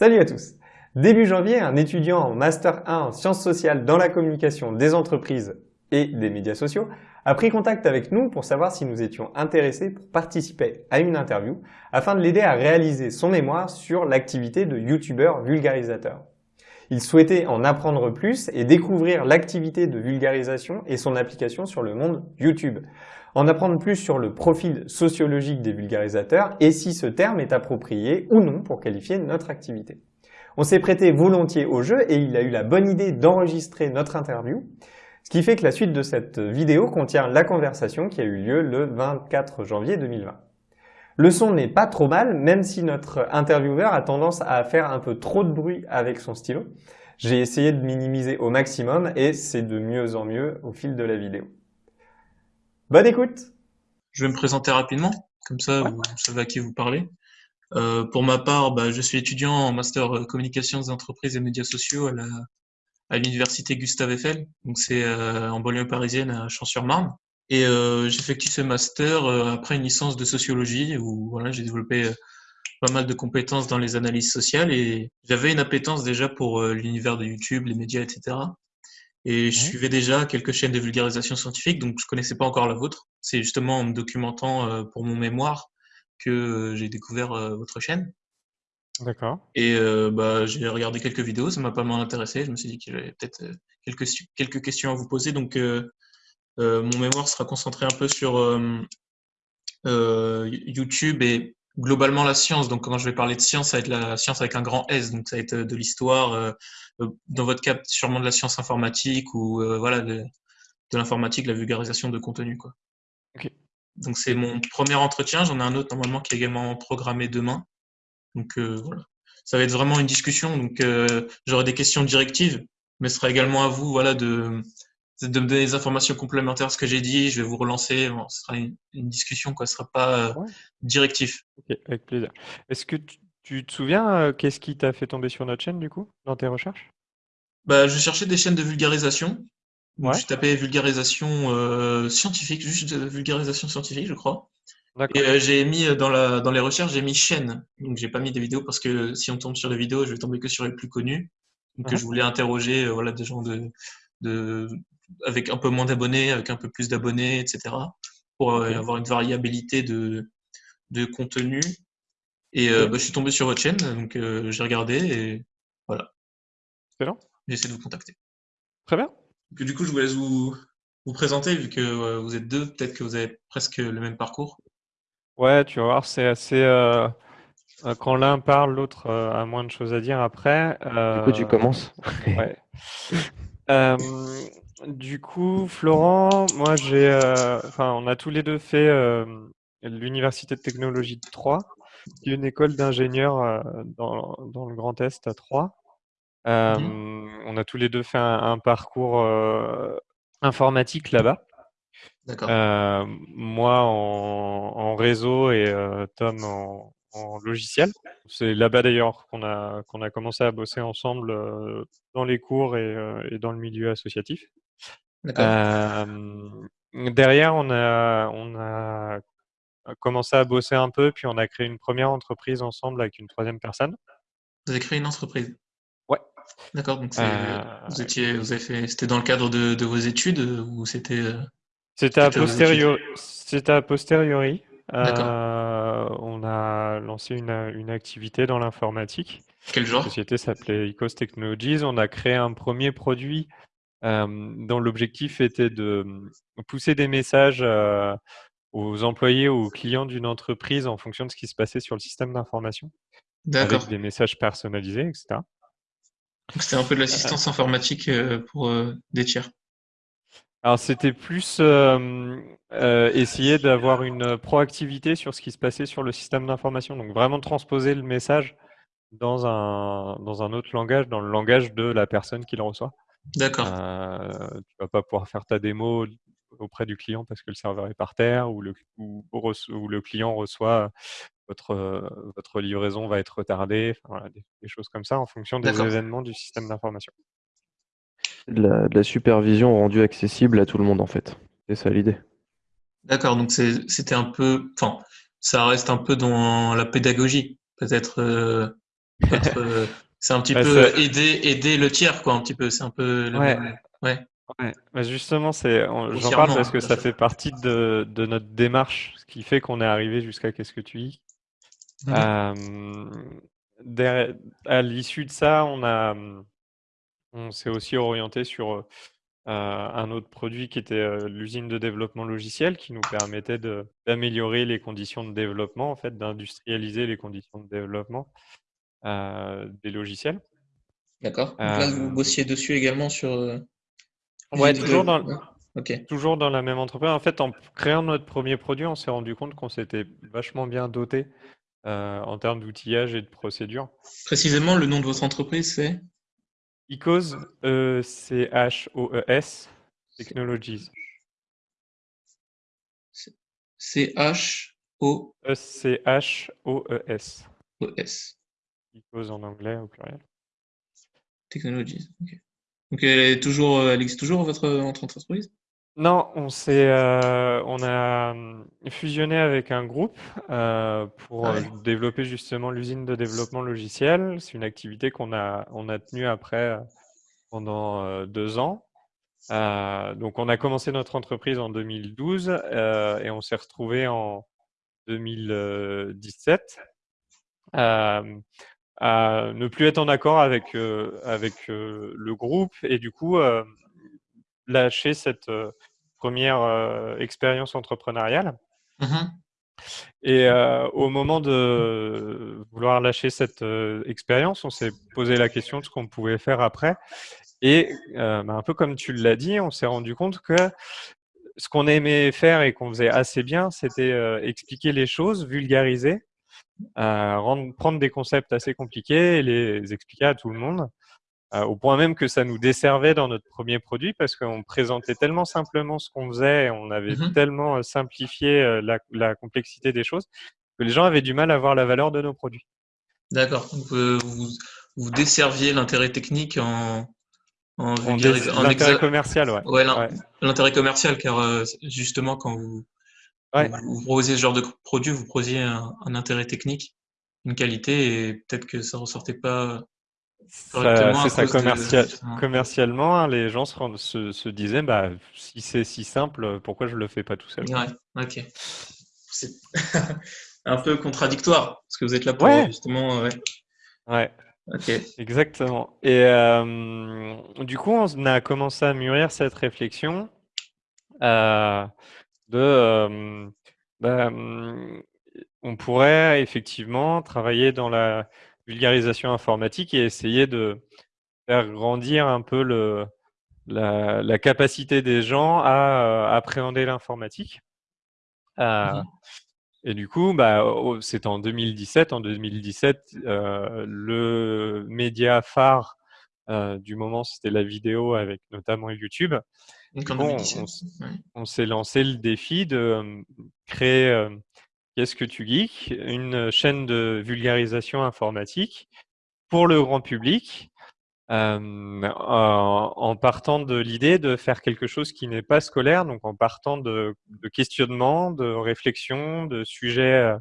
Salut à tous Début janvier, un étudiant en Master 1 en sciences sociales dans la communication des entreprises et des médias sociaux a pris contact avec nous pour savoir si nous étions intéressés pour participer à une interview afin de l'aider à réaliser son mémoire sur l'activité de youtubeur vulgarisateur. Il souhaitait en apprendre plus et découvrir l'activité de vulgarisation et son application sur le monde YouTube. En apprendre plus sur le profil sociologique des vulgarisateurs et si ce terme est approprié ou non pour qualifier notre activité. On s'est prêté volontiers au jeu et il a eu la bonne idée d'enregistrer notre interview, ce qui fait que la suite de cette vidéo contient la conversation qui a eu lieu le 24 janvier 2020. Le son n'est pas trop mal, même si notre intervieweur a tendance à faire un peu trop de bruit avec son stylo. J'ai essayé de minimiser au maximum et c'est de mieux en mieux au fil de la vidéo. Bonne écoute Je vais me présenter rapidement, comme ça vous savez à qui vous parlez. Euh, pour ma part, bah, je suis étudiant en master euh, communication des entreprises et médias sociaux à la à l'université Gustave Eiffel, donc c'est euh, en banlieue parisienne à Champs-sur-Marne. Et euh, j'effectue ce master euh, après une licence de sociologie où voilà, j'ai développé euh, pas mal de compétences dans les analyses sociales et j'avais une appétence déjà pour l'univers de YouTube, les médias, etc. Et je suivais déjà quelques chaînes de vulgarisation scientifique, donc je connaissais pas encore la vôtre. C'est justement en me documentant pour mon mémoire que j'ai découvert votre chaîne. D'accord. Et euh, bah, j'ai regardé quelques vidéos, ça m'a pas mal intéressé. Je me suis dit qu'il y avait peut-être quelques, quelques questions à vous poser. Donc, euh, euh, mon mémoire sera concentré un peu sur euh, euh, YouTube et globalement la science. Donc, quand je vais parler de science, ça va être la science avec un grand S. Donc, ça va être de l'histoire. dans votre cas, sûrement de la science informatique ou voilà de, de l'informatique, la vulgarisation de contenu. Quoi. Donc, c'est mon premier entretien. J'en ai un autre normalement qui est également programmé demain. Donc, voilà. Ça va être vraiment une discussion. Donc, j'aurai des questions directives, mais ce sera également à vous voilà, de, de me donner des informations complémentaires à ce que j'ai dit. Je vais vous relancer. ce sera une, discussion, quoi. Ce sera pas euh, directif. avec plaisir. Est-ce que tu, te souviens euh, qu'est-ce qui t'a fait tomber sur notre chaîne, du coup, dans tes recherches? Bah, Je cherchais des chaînes de vulgarisation. Je tapais vulgarisation euh, scientifique, juste vulgarisation scientifique, je crois. Et j'ai mis dans, la, dans les recherches, j'ai mis chaîne. Donc, j'ai pas mis des vidéos parce que si on tombe sur les vidéos, je vais tomber que sur les plus connus. Donc, je voulais interroger voilà, des gens de, de, avec un peu moins d'abonnés, avec un peu plus d'abonnés, etc. pour euh, avoir une variabilité de, de contenu. Et euh, bah, je suis tombé sur votre chaîne, donc euh, j'ai regardé et voilà. Excellent. J'ai essayé de vous contacter. Très bien. du coup, je vous laisse vous, vous présenter, vu que vous êtes deux, peut-être que vous avez presque le même parcours. Ouais, tu vas voir, c'est assez. quand l'un parle, l'autre a moins de choses à dire après. Du coup, tu commences. ouais. Du coup, Florent, moi j'ai, euh, enfin, on a tous les deux fait euh, l'université de technologie de Troyes, qui est une école d'ingénieurs euh, dans, dans, le Grand Est à Troyes. Mmh on a tous les deux fait un, parcours informatique là-bas. moi en, en, réseau et Tom en, en logiciel. C'est là-bas d'ailleurs qu'on a, qu'on a commencé à bosser ensemble dans les cours et, et dans le milieu associatif. Derrière, on a, on a commencé à bosser un peu, puis on a créé une première entreprise ensemble avec une troisième personne. Vous avez créé une entreprise? Ouais. D'accord, donc vous étiez, vous avez fait, c'était dans le cadre de, de vos études ou c'était C'était à, posteriori. C'était à posteriori. Euh, on a lancé une, une activité dans l'informatique. Quel genre? La société s'appelait Ecos Technologies. On a créé un premier produit euh, dont l'objectif était de pousser des messages aux employés ou aux clients d'une entreprise en fonction de ce qui se passait sur le système d'information. Avec des messages personnalisés, etc. C'était un peu de l'assistance informatique pour des tiers. Alors c'était plus euh, euh, essayer d'avoir une proactivité sur ce qui se passait sur le système d'information. Donc vraiment transposer le message dans un, dans un autre langage, dans le langage de la personne qui le reçoit. D'accord. Euh, tu vas pas pouvoir faire ta démo auprès du client parce que le serveur est par terre ou le, ou, le client reçoit votre, votre livraison va être retardée, voilà, des, des, choses comme ça en fonction des événements du système d'information de la, supervision rendue accessible à tout le monde en fait. C'est ça l'idée. D'accord, donc c'était un peu, enfin, ça reste un peu dans la pédagogie, peut-être. Euh, euh, c'est un petit Bah, peu aider, aider le tiers, quoi, un petit peu. C'est un peu le Ouais. ouais. Ouais, bah justement, c'est, j'en parle parce que hein, ça fait partie de, de notre démarche, ce qui fait qu'on est arrivé jusqu'à Qu'est-ce que tu dis. Euh, derrière- à l'issue de ça, on a, on s'est aussi orienté sur euh, un autre produit qui était euh, l'usine de développement logiciel, qui nous permettait d'améliorer les conditions de développement, en fait, d'industrialiser les conditions de développement des logiciels. D'accord. Là, vous Euh, bossiez dessus également sur. euh, Ouais, toujours dans, ouais. Ok. Toujours dans la même entreprise. En fait, en créant notre premier produit, on s'est rendu compte qu'on s'était vachement bien doté euh, en termes d'outillage et de procédures. Précisément, le nom de votre entreprise, c'est? Ecos, E-C-H-O-E-S, Technologies. C-H-O-O-S. E-C-H-O-E-S. En anglais au pluriel. Technologies. Ok. Donc elle est toujours, euh, elle existe toujours votre, votre entreprise? Non, on s'est, euh, on a hum, fusionné avec un groupe euh, pour Ah euh, ouais. développer justement l'usine de développement logiciel. C'est une activité qu'on a, on a tenue après euh, pendant euh, deux ans. Euh, donc, on a commencé notre entreprise en 2012 euh, et on s'est retrouvé en 2017 euh, à ne plus être en accord avec, euh, avec euh, le groupe et du coup euh, lâcher cette première expérience entrepreneuriale. Mhm. Et euh, au moment de vouloir lâcher cette euh, expérience, on s'est posé la question de ce qu'on pouvait faire après. Et euh, bah, un peu comme tu l'as dit, on s'est rendu compte que ce qu'on aimait faire et qu'on faisait assez bien, c'était expliquer les choses, vulgariser, rendre, prendre des concepts assez compliqués et les expliquer à tout le monde. Euh, au point même que ça nous desservait dans notre premier produit parce qu'on présentait tellement simplement ce qu'on faisait, et on avait Mhm. tellement euh, simplifié euh, la, la complexité des choses que les gens avaient du mal à voir la valeur de nos produits. D'accord. Donc, euh, vous, vous desserviez l'intérêt technique en, en en L'intérêt exa- commercial, ouais. ouais, l'in- Ouais. l'intérêt commercial, car euh, justement, quand vous, Ouais. vous, proposiez ce genre de produit, vous proposiez un, un intérêt technique, une qualité, et peut-être que ça ressortait pas correctement C'est ça, de- justement. commercialement, hein, les gens se, rendent- se, se disaient, bah, si c'est si simple, pourquoi je le fais pas tout seul? Ouais, ok. C'est un peu contradictoire, parce que vous êtes là pour Ouais. justement. Ouais. Ouais. Ok. Exactement. Et euh, du coup, on a commencé à mûrir cette réflexion euh, de, bah, hum, on pourrait effectivement travailler dans la vulgarisation informatique et essayer de faire grandir un peu le, la, la capacité des gens à euh, appréhender l'informatique. Euh, Mhm. et du coup, bah, c'était en 2017. En 2017, euh, le média phare euh, du moment, c'était la vidéo avec notamment YouTube. Donc en on, 2017. on s- ouais. on s'est lancé le défi de euh, créer euh, Qu'est-ce que tu geeks? Une chaîne de vulgarisation informatique pour le grand public. euh, en, en partant de l'idée de faire quelque chose qui n'est pas scolaire, donc en partant de, de questionnements, de réflexions, de sujets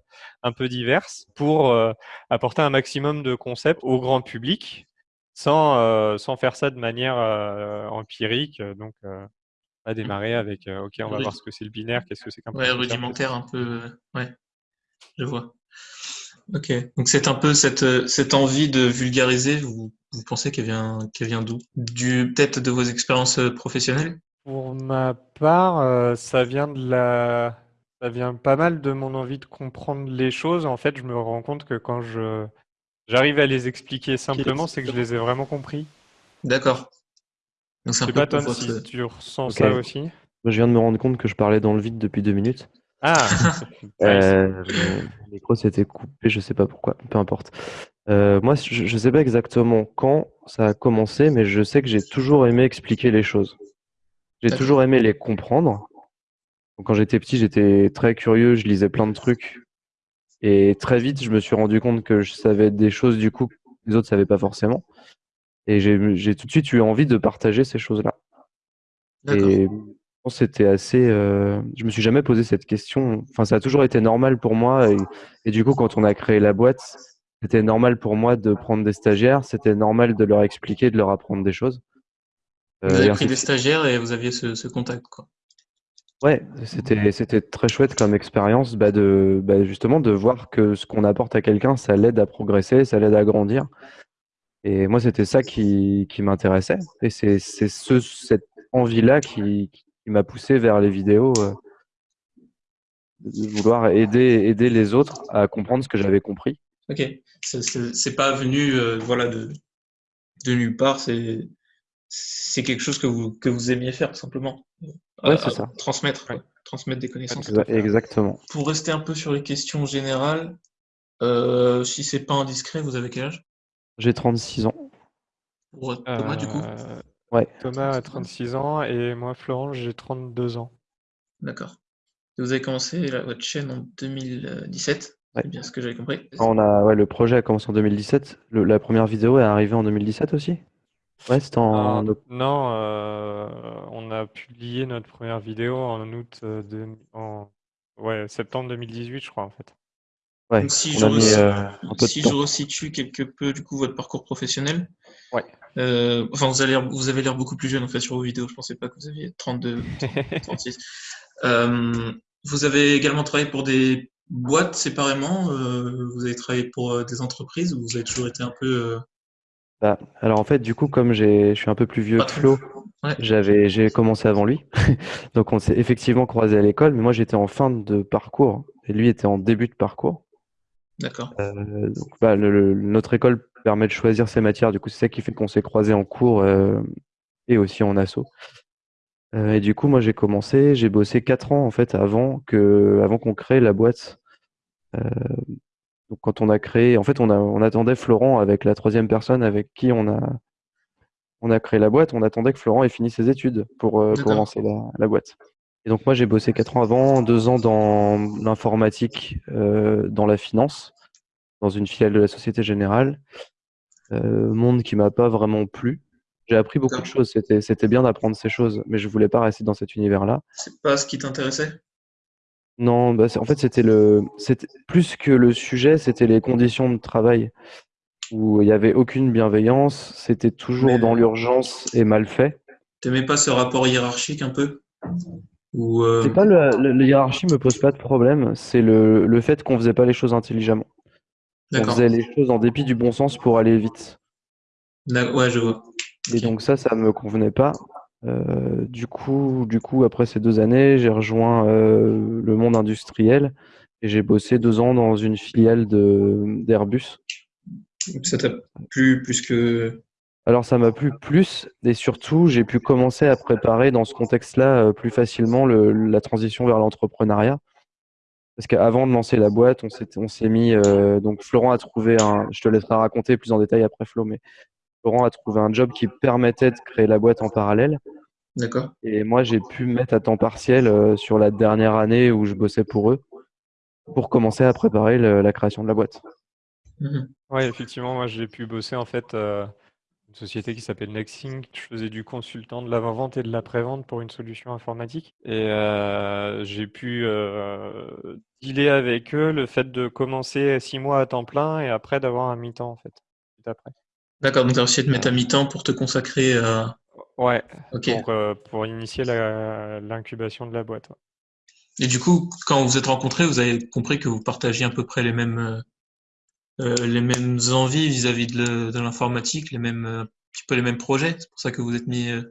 un peu divers, pour euh, apporter un maximum de concepts au grand public, sans, euh, sans faire ça de manière euh, empirique. Donc, euh, on a démarré avec, euh, OK, on va voir ce que c'est le binaire, qu'est-ce que c'est qu'un Ouais, rudimentaire un peu. euh, Ouais, je vois. Ok. Donc c'est un peu cette, euh, cette envie de vulgariser, vous, vous pensez qu'elle vient, qu'elle vient d'où? Du, peut-être de vos expériences professionnelles? Pour ma part, ça vient de la, ça vient pas mal de mon envie de comprendre les choses. En fait, je me rends compte que quand je, j'arrive à les expliquer simplement, c'est que je les ai vraiment compris. D'accord. Donc c'est Je un sais peu Ton, si tu ressens ça aussi. Moi, je viens de me rendre compte que je parlais dans le vide depuis deux minutes. Ah. Euh, mon micro s'était coupé, je sais pas pourquoi, peu importe. Euh, moi, je, je sais pas exactement quand ça a commencé, mais je sais que j'ai toujours aimé expliquer les choses. J'ai toujours aimé les comprendre. Donc, quand j'étais petit, j'étais très curieux, je lisais plein de trucs. Et très vite, je me suis rendu compte que je savais des choses du coup que les autres savaient pas forcément. Et j'ai tout de suite eu envie de partager ces choses-là. Et c'était assez. euh, je me suis jamais posé cette question. Enfin, ça a toujours été normal pour moi. Et, et du coup, quand on a créé la boîte, c'était normal pour moi de prendre des stagiaires, c'était normal de leur expliquer, de leur apprendre des choses. Vous Euh, avez et pris des stagiaires et vous aviez ce, ce contact, quoi. Ouais, c'était c'était très chouette comme expérience bah, de bah, justement de voir que ce qu'on apporte à quelqu'un, ça l'aide à progresser, ça l'aide à grandir. Et moi, c'était ça qui, qui m'intéressait. Et c'est c'est ce, cette envie-là qui, qui m'a poussé vers les vidéos, euh, de vouloir aider, aider les autres à comprendre ce que j'avais compris. Ok. C'est- C'est c'est pas venu, euh, voilà, de, de nulle part. C'est c'est quelque chose que vous, que vous aimiez faire, tout simplement. Ouais, c'est à ça. Transmettre, Ouais. Transmettre des connaissances. Exa- Exactement. Pour rester un peu sur les questions générales, euh, si c'est pas indiscret, vous avez quel âge? J'ai 36 ans. Euh, Thomas, du coup? Euh, Ouais. Thomas a 36 ans et moi, Florent, j'ai 32 ans. D'accord. Vous avez commencé la- votre chaîne en 2017, Ouais. c'est bien ce que j'avais compris. On a, ouais, le projet a commencé en 2017. Le- la première vidéo est arrivée en 2017 aussi? Ouais, c'était en Non, oct- non, euh, on a publié notre première vidéo en août, euh, de, en ouais, septembre 2018, je crois, en fait. Ouais, Donc si je, mis euh, si je resitue quelque peu du coup votre parcours professionnel, Ouais. euh, enfin vous avez l'air vous avez l'air beaucoup plus jeune en fait sur vos vidéos. Je pensais pas que vous aviez 32, 36. Euh, vous avez également travaillé pour des boîtes séparément. euh, vous avez travaillé pour euh, des entreprises ou vous avez toujours été un peu euh, Bah, alors en fait, du coup, comme je suis un peu plus vieux que. Flo, Ouais. j'avais, j'ai commencé avant lui. Donc on s'est effectivement croisé à l'école, mais moi j'étais en fin de parcours et lui était en début de parcours. D'accord. Euh, donc bah, le- le- notre école permet de choisir ses matières, du coup c'est ça qui fait qu'on s'est croisé en cours euh, et aussi en asso. Euh, et du coup, moi j'ai commencé, j'ai bossé quatre ans en fait avant que, avant qu'on crée la boîte. Donc quand on a créé, en fait on a, on attendait Florent avec la troisième personne avec qui on a, on a créé la boîte, on attendait que Florent ait fini ses études pour, lancer la, la boîte. Et donc moi j'ai bossé quatre ans avant, deux ans dans l'informatique, euh, dans la finance, dans une filiale de la Société Générale, euh, monde qui m'a pas vraiment plu. J'ai appris beaucoup de choses, c'était, bien d'apprendre ces choses, mais je voulais pas rester dans cet univers-là. C'est pas ce qui t'intéressait? Non, bah, en fait, c'était le, c'était plus que le sujet, c'était les conditions de travail où il n'y avait aucune bienveillance, c'était toujours Mais dans l'urgence et mal fait. t'aimais pas ce rapport hiérarchique un peu? Ou euh, C'est pas le, le- la hiérarchie me pose pas de problème, c'est le, le fait qu'on faisait pas les choses intelligemment. On faisait les choses en dépit du bon sens pour aller vite. Ouais, je vois. Et donc ça, ça me convenait pas. Euh, du coup, du coup, après ces deux années, j'ai rejoint euh, le monde industriel et j'ai bossé deux ans dans une filiale de d'Airbus. Ça t'a plu plus que Alors ça m'a plu plus et surtout j'ai pu commencer à préparer dans ce contexte-là euh, plus facilement le- la transition vers l'entrepreneuriat. Parce qu'avant de lancer la boîte, on s'est on s'est mis euh, donc Florent a trouvé un, je te laisserai raconter plus en détail après Flo, mais Florent a trouvé un job qui permettait de créer la boîte en parallèle D'accord. et moi j'ai pu me mettre à temps partiel euh, sur la dernière année où je bossais pour eux pour commencer à préparer le- la création de la boîte. Mhm. Ouais, effectivement, moi j'ai pu bosser en fait euh, une société qui s'appelle Nexink. Je faisais du consultant de l'avant-vente et de l'après-vente pour une solution informatique. Et euh, j'ai pu euh, dealer avec eux le fait de commencer six mois à temps plein et après d'avoir un mi-temps en fait. Après. D'accord, donc tu as réussi à te mettre à mi-temps pour te consacrer à. Ouais, pour, euh, pour initier l'incubation de la boîte. ouais. Et du coup, quand vous vous êtes rencontrés, vous avez compris que vous partagiez à peu près les mêmes, euh, euh, les mêmes envies vis-à-vis de l'informatique, les mêmes, euh, un petit peu les mêmes projets. C'est pour ça que vous êtes mis euh,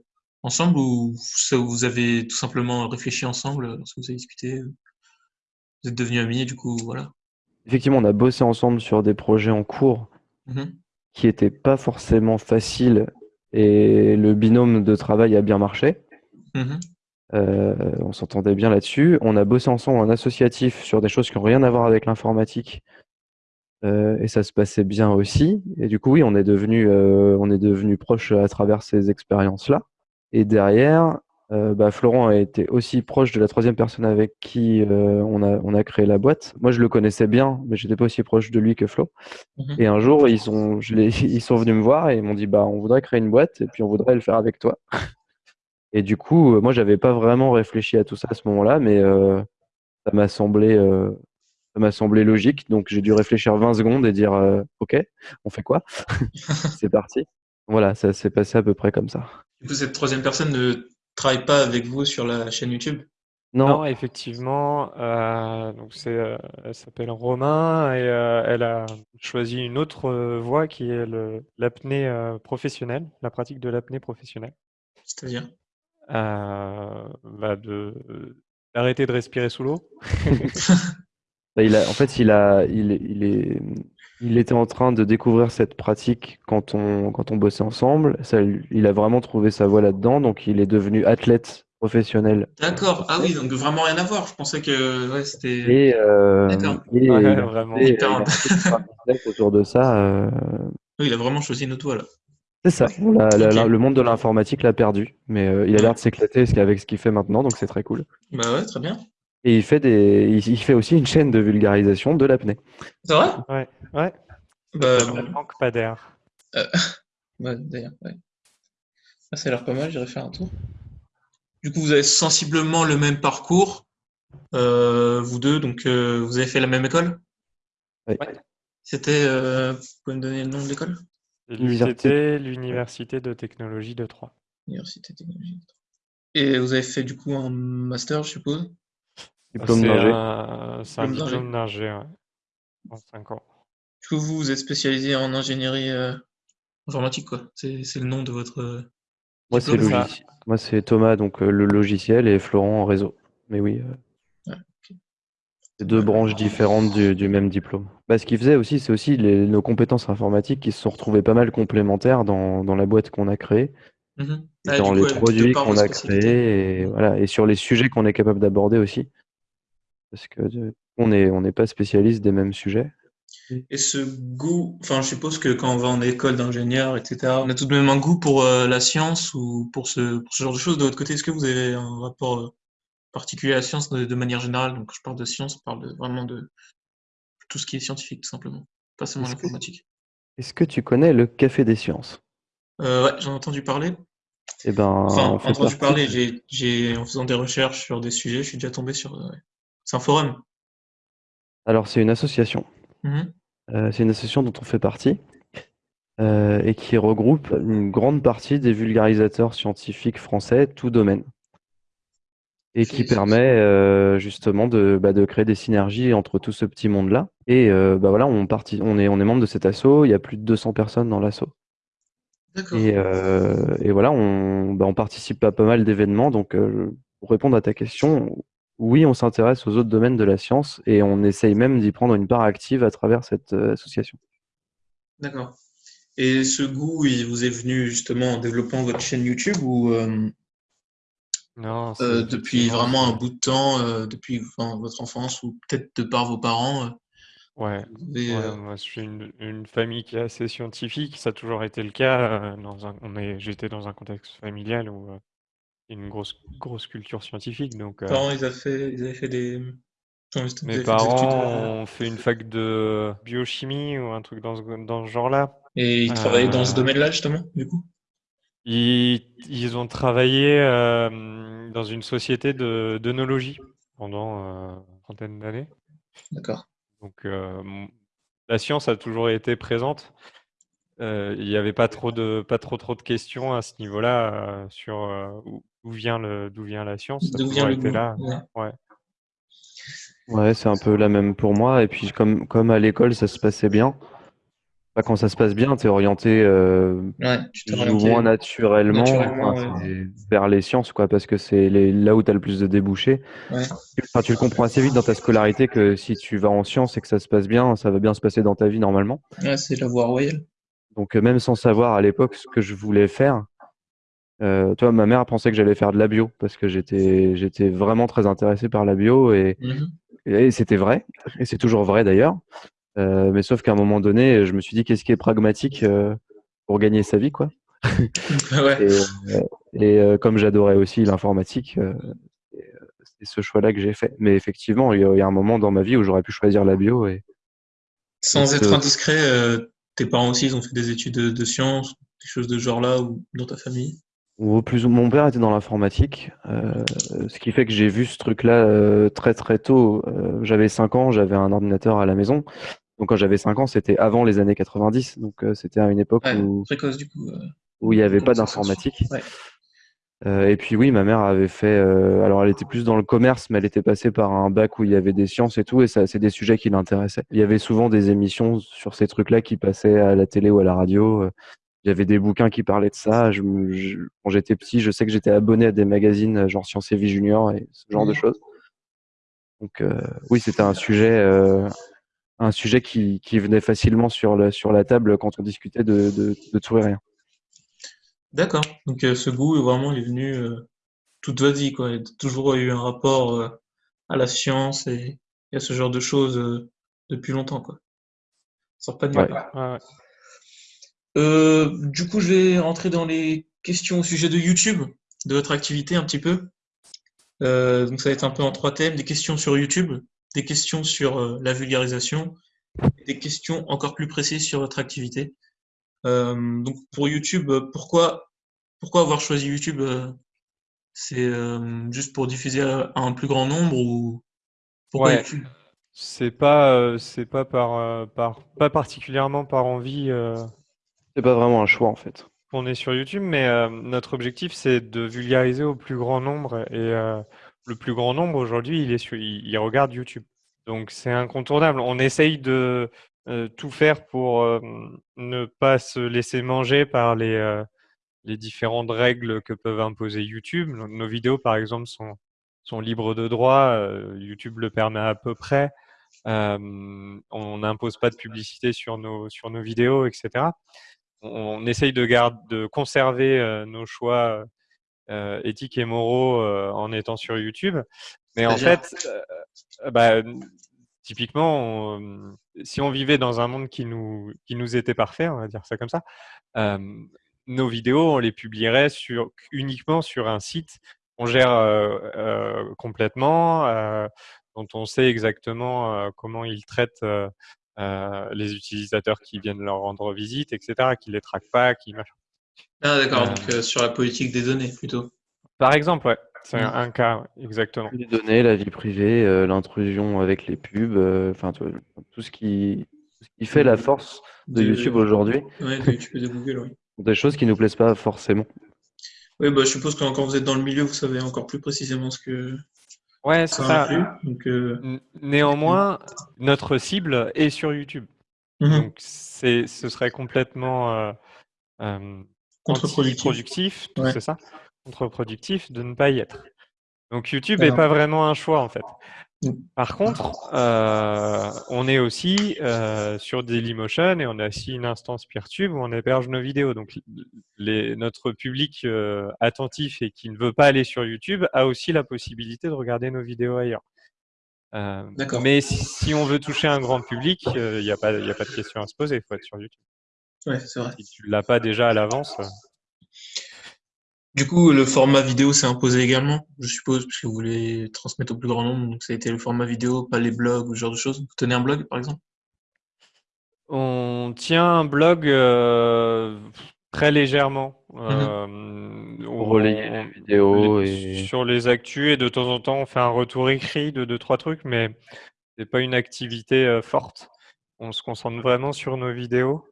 ensemble ou vous avez tout simplement réfléchi ensemble lorsque vous avez discuté. euh, Vous êtes devenus amis et du coup, voilà. Effectivement, on a bossé ensemble sur des projets en cours Mhm. qui n'étaient pas forcément faciles et le binôme de travail a bien marché. Mhm. Euh, on s'entendait bien là-dessus. On a bossé ensemble en associatif sur des choses qui n'ont rien à voir avec l'informatique. Euh, et ça se passait bien aussi. Et du coup, oui, on est devenu, euh, on est devenu proche à travers ces expériences-là. Et derrière, euh, bah, Florent a été aussi proche de la troisième personne avec qui euh, on a, on a créé la boîte. Moi, je le connaissais bien, mais j'étais pas aussi proche de lui que Flo. Mhm. Et un jour, ils sont, je ils sont venus me voir et ils m'ont dit, bah, on voudrait créer une boîte et puis on voudrait le faire avec toi. Et du coup, euh, moi, j'avais pas vraiment réfléchi à tout ça à ce moment-là, mais euh, ça m'a semblé, euh, Ça m'a semblé logique, donc j'ai dû réfléchir 20 secondes et dire euh, OK, on fait quoi? C'est parti. Voilà, ça s'est passé à peu près comme ça. Du coup, cette troisième personne ne travaille pas avec vous sur la chaîne YouTube? Non, Non, effectivement, euh, donc c'est, euh, elle s'appelle Romain et euh, elle a choisi une autre euh, voie qui est le- l'apnée euh, professionnelle, la pratique de l'apnée professionnelle. C'est-à-dire? Euh, bah, de d'arrêter de respirer sous l'eau. Bah, il a, en fait, il a, il, est- il est, il était en train de découvrir cette pratique quand on, quand on bossait ensemble. Ça, il a vraiment trouvé sa voie là-dedans, donc il est devenu athlète professionnel. D'accord. Ah oui, donc vraiment rien à voir. Je pensais que ouais, c'était. Et, euh, D'accord. et Ouais, il a vraiment. tout un business autour de ça. euh, Oui, il a vraiment choisi notre voie là. c'est ça. L'a- la- le monde de l'informatique l'a perdu, mais euh, il a l'air de s'éclater avec ce qu'il fait maintenant, donc c'est très cool. Bah ouais, très bien. Et il fait des, il, il fait aussi une chaîne de vulgarisation de l'apnée. C'est vrai? Ouais, ouais. Bah, Manque pas d'air. ouais, d'ailleurs, ouais. Ah, ça a l'air pas mal, j'irai faire un tour. Du coup, vous avez sensiblement le même parcours, euh, vous deux, donc euh, vous avez fait la même école? Ouais. C'était, euh, vous pouvez me donner le nom de l'école? L'université. L'UTT, l'Université de technologie de Troyes. Université technologique. Et vous avez fait du coup un master, je suppose? Diplôme d'ingé. c'est un Diplôme d'ingé. diplôme d'ingé, ouais. En 5 ans. Du coup, vous, vous êtes spécialisé en ingénierie euh, informatique, quoi. C'est c'est le nom de votre. euh, Moi, c'est diplôme, ça. logiciel. Moi, c'est Thomas, donc euh, le logiciel, et Florent en réseau. Mais oui, euh, c'est deux branches différentes du, du même diplôme. Bah, ce qu'il faisait aussi, c'est aussi les- nos compétences informatiques qui se sont retrouvées pas mal complémentaires dans, dans la boîte qu'on a créée, Mhm. et Ah, dans les coup, produits qu'on a créés, et voilà, et sur les sujets qu'on est capable d'aborder aussi. Parce que de- on est, on n'est pas spécialiste des mêmes sujets. Et ce goût, enfin, je suppose que quand on va en école d'ingénieur, etc., on a tout de même un goût pour euh, la science ou pour ce, pour ce genre de choses. De votre côté, est-ce que vous avez un rapport euh, particulier à la science de, de manière générale? Donc, je parle de science, je parle de, vraiment de tout ce qui est scientifique, tout simplement, pas seulement l'informatique. Est-ce que tu connais le Café des Sciences? Euh, ouais, j'en ai entendu parler. Eh ben, Enfin, on fait entendu parler, en faisant des recherches sur des sujets, je suis déjà tombé sur. euh, ouais. C'est un forum. Alors, c'est une association. Mhm. Euh, c'est une association dont on fait partie euh, et qui regroupe une grande partie des vulgarisateurs scientifiques français, tout domaine, et qui permet euh, justement de, bah, de créer des synergies entre tout ce petit monde-là. Et bah, voilà, on, est, on est membre de cet asso, il y a plus de 200 personnes dans l'asso. D'accord. Et, et voilà, on, bah, on participe à pas mal d'événements. Donc, pour répondre à ta question, oui, on s'intéresse aux autres domaines de la science et on essaye même d'y prendre une part active à travers cette euh, association. D'accord. Et ce goût, il vous est venu justement en développant votre chaîne YouTube ou euh, Non, euh, depuis vraiment un bout de temps, euh, depuis enfin, votre enfance ou peut-être de par vos parents, euh, Ouais, vous avez, ouais, euh, moi je suis une, une famille qui est assez scientifique, ça a toujours été le cas. euh, dans un, on est, j'étais dans un contexte familial où euh, une grosse, grosse culture scientifique. Donc, euh, parents, ils avaient fait, ils avaient fait des, mes fait parents euh, ont fait une fac de biochimie ou un truc dans ce, dans ce genre-là. et ils travaillaient dans ce Euh, domaine-là justement, du coup? Ils, ils ont travaillé euh, dans une société de d'œnologie pendant une trentaine d'années. D'accord. Donc, la science a toujours été présente. Euh, il n'y avait pas trop de pas trop trop de questions à ce niveau-là euh, sur euh, où, où vient le d'où vient la science. D'où vient le là. Ouais. Ouais. Ouais, c'est un peu la même pour moi. Et puis, comme, comme à l'école, ça se passait bien. Bah, quand ça se passe bien, tu es orienté euh, Ouais, tu orienté moins naturellement, naturellement, enfin, ouais. c'est vers les sciences, quoi, parce que c'est les- là où tu as le plus de débouchés. Ouais. Enfin, tu le comprends assez vite dans ta scolarité que si tu vas en sciences et que ça se passe bien, ça va bien se passer dans ta vie normalement. Ouais, c'est la voie royale. Donc, euh, même sans savoir à l'époque ce que je voulais faire, euh, toi, ma mère pensait que j'allais faire de la bio parce que j'étais j'étais vraiment très intéressé par la bio et, Mhm. et c'était vrai, et c'est toujours vrai d'ailleurs. Euh, mais sauf qu'à un moment donné, je me suis dit qu'est-ce qui est pragmatique euh, pour gagner sa vie, quoi? Ouais. Et, euh, et, euh, comme j'adorais aussi l'informatique, euh, c'est ce choix-là que j'ai fait. Mais effectivement, il y, a, il y a un moment dans ma vie où j'aurais pu choisir la bio et Sans être indiscret, euh, tes parents aussi, ils ont fait des études de, de sciences, des choses de ce genre-là ou dans ta famille? Ou plus ou mon père était dans l'informatique, euh, ce qui fait que j'ai vu ce truc-là euh, très très tôt. Euh, j'avais 5 ans, j'avais un ordinateur à la maison. Donc quand j'avais 5 ans, c'était avant les années 90. Donc euh, c'était à une époque Ouais, où, précoce du coup. où il n'y avait pas d'informatique. Ouais. Euh, et puis oui, ma mère avait fait. euh, alors elle était plus dans le commerce, mais elle était passée par un bac où il y avait des sciences et tout, et ça, c'est des sujets qui l'intéressaient. Il y avait souvent des émissions sur ces trucs-là qui passaient à la télé ou à la radio. Il y avait des bouquins qui parlaient de ça. Je, me- je- quand j'étais petit, je sais que j'étais abonné à des magazines euh, genre Science et Vie Junior et ce genre de Mhm. choses. Donc euh, oui, c'était un sujet, euh, un sujet qui, qui venait facilement sur la, sur la table quand on discutait de, de, de tout et rien. D'accord. Donc euh, ce goût, vraiment, il est venu euh, toute votre vie, quoi. Il y a toujours eu un rapport euh, à la science et, et à ce genre de choses euh, depuis longtemps, quoi. Ça sort pas de nulle Ouais. part. Ouais, ouais. Euh, du coup, je vais rentrer dans les questions au sujet de YouTube, de votre activité un petit peu. Euh, donc ça va être un peu en trois thèmes, des questions sur YouTube, des questions sur euh, la vulgarisation, et des questions encore plus précises sur votre activité. Euh, donc pour YouTube, pourquoi, pourquoi avoir choisi YouTube C'est euh, juste pour diffuser à, un plus grand nombre ou pourquoi Ouais. YouTube? C'est pas, euh, c'est pas par, euh, par, pas particulièrement par envie euh, C'est pas vraiment un choix en fait. qu'on est sur YouTube, mais euh, notre objectif c'est de vulgariser au plus grand nombre et euh, le plus grand nombre aujourd'hui il est il, regarde YouTube. Donc c'est incontournable. On essaye de euh, tout faire pour ne pas se laisser manger par les, les différentes règles que peuvent imposer YouTube. Nos, vidéos par exemple sont, sont libres de droit. YouTube le permet à peu près. On n'impose pas de publicité sur nos, sur nos vidéos, etc. On, essaye de, garde, de conserver euh, nos choix euh, éthiques et moraux euh, en étant sur YouTube. Mais en fait, euh, bah, typiquement, on- si on vivait dans un monde qui nous, qui nous était parfait, on va dire ça comme ça, euh, nos vidéos, on les publierait sur, uniquement sur un site qu'on gère euh, euh, complètement, euh, dont on sait exactement euh, comment ils traitent euh, les utilisateurs qui viennent leur rendre visite, etc., qui les traquent pas, qui machin. Ah d'accord, Euh, donc euh, sur la politique des données plutôt. Par exemple, ouais, c'est un, Mm. un cas, exactement. Les données, la vie privée, euh, l'intrusion avec les pubs, enfin tout ce qui, tout ce qui fait la force de De- YouTube aujourd'hui, Ouais, de YouTube et de Google, oui. des choses qui nous plaisent pas forcément. Oui, bah, je suppose que quand vous êtes dans le milieu, vous savez encore plus précisément ce que Ouais, c'est ça ça. inclut. Donc, euh, Néanmoins, notre cible est sur YouTube. mhm. Donc, c'est, ce serait complètement euh, euh, Contre-productif. anti-productif, Ouais. c'est ça, contre-productif de ne pas y être. Donc, YouTube n'est pas vraiment un choix, en fait. Par contre, euh, on est aussi euh, sur Dailymotion et on a aussi une instance PeerTube où on héberge nos vidéos. Donc, les, notre public euh, attentif et qui ne veut pas aller sur YouTube a aussi la possibilité de regarder nos vidéos ailleurs. Euh, D'accord. mais si, si on veut toucher un grand public, il n'y a, pas- y a pas de question à se poser, il faut être sur YouTube. Ouais, c'est vrai. Si tu l'as pas déjà à l'avance, Du coup, le format vidéo s'est imposé également, je suppose, parce que vous voulez transmettre au plus grand nombre. Donc, ça a été le format vidéo, pas les blogs ou ce genre de choses. Vous tenez un blog, par exemple? On tient un blog euh, très légèrement. Mhm. euh, on- les vidéos les- et- sur les actus et de temps en temps on fait un retour écrit de deux trois trucs, mais c'est pas une activité euh, forte. On se concentre vraiment sur nos vidéos.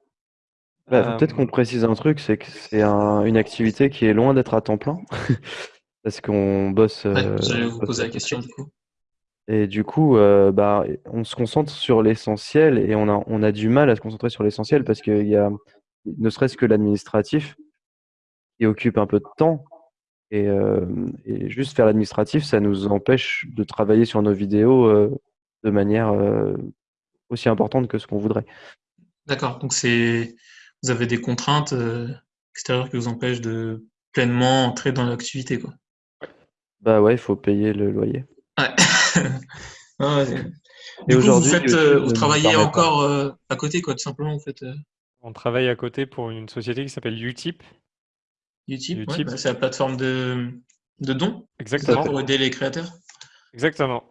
Bah, peut-être Euh, qu'on précise un truc, c'est que c'est un- une activité qui est loin d'être à temps plein, parce qu'on bosse. Ouais, euh, j'allais vous bosse poser la question, du coup. Et du coup, euh, bah, on se concentre sur l'essentiel et on a, on a du mal à se concentrer sur l'essentiel parce qu'il y a, ne serait-ce que l'administratif qui occupe un peu de temps. Et, euh, et juste faire l'administratif, ça nous empêche de travailler sur nos vidéos euh, de manière euh, aussi importante que ce qu'on voudrait. D'accord. Donc, c'est, vous avez des contraintes euh, extérieures qui vous empêchent de pleinement entrer dans l'activité, quoi. Bah ouais, il faut payer le loyer. Ouais. Ah ouais. Et Du coup, vous aujourd'hui, faites, euh, vous travaillez encore euh, à côté, quoi, tout simplement, vous faites euh, on travaille à côté pour une société qui s'appelle Utip. Utip, ouais, bah, c'est la plateforme de, de dons Exactement. pour aider les créateurs. Exactement.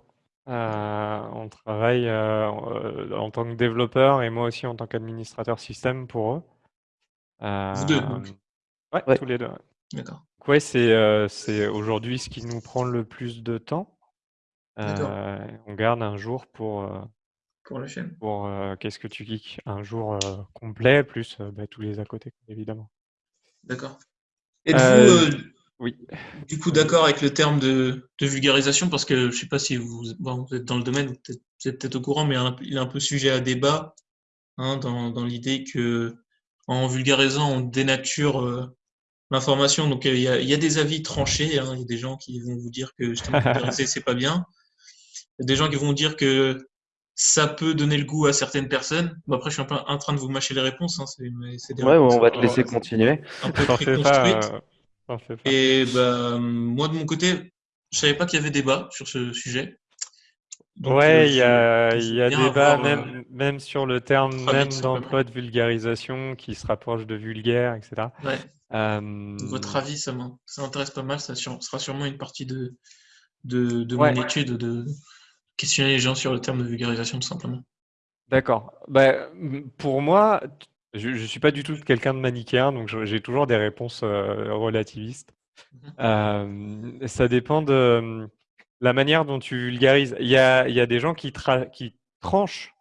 Euh, on travaille euh, en tant que développeur et moi aussi en tant qu'administrateur système pour eux. Vous deux, Euh, donc. ouais, Ouais. tous les deux. ouais. D'accord. Donc ouais, c'est euh, c'est aujourd'hui ce qui nous prend le plus de temps. D'accord. Euh, on garde un jour pour, euh, Pour la chaîne. pour euh, Qu'est-ce que tu geeks? Un jour euh, complet, plus euh, bah, tous les à côté, évidemment. D'accord. Êtes-vous Euh, euh, Oui. du coup d'accord avec le terme de, de vulgarisation? Parce que je sais pas si vous, bon, vous êtes dans le domaine, vous êtes, peut-être au courant, mais un- il est un peu sujet à débat hein, dans, dans l'idée que en vulgarisant on dénature euh, l'information. Donc euh, il y, a, il y a des avis tranchés. hein. Il y a des gens qui vont vous dire que justement vulgariser c'est pas bien. Il y a des gens qui vont dire que ça peut donner le goût à certaines personnes. Bon, après je suis un peu en train de vous mâcher les réponses. Hein. C'est mais c'est des Ouais, réponses on va te laisser continuer. un peu euh. Et bah, moi, de mon côté, je savais pas qu'il y avait débat sur ce sujet. Donc, euh, Ouais, il y a, y a débat, avoir, euh, même, sur le terme même d'emploi de vulgarisation qui se rapproche de vulgaire, etc. ouais. Euh, votre avis, ça m'in- ça m'intéresse pas mal. Ça sur- sera sûrement une partie de, de, de Ouais. mon étude de questionner les gens sur le terme de vulgarisation, tout simplement. D'accord. Bah, pour moi, je ne suis pas du tout quelqu'un de manichéen, donc j'ai toujours des réponses euh, relativistes. Mhm. Euh, ça dépend de euh, la manière dont tu vulgarises. Il y a, il y a des gens qui, tra- qui tranchent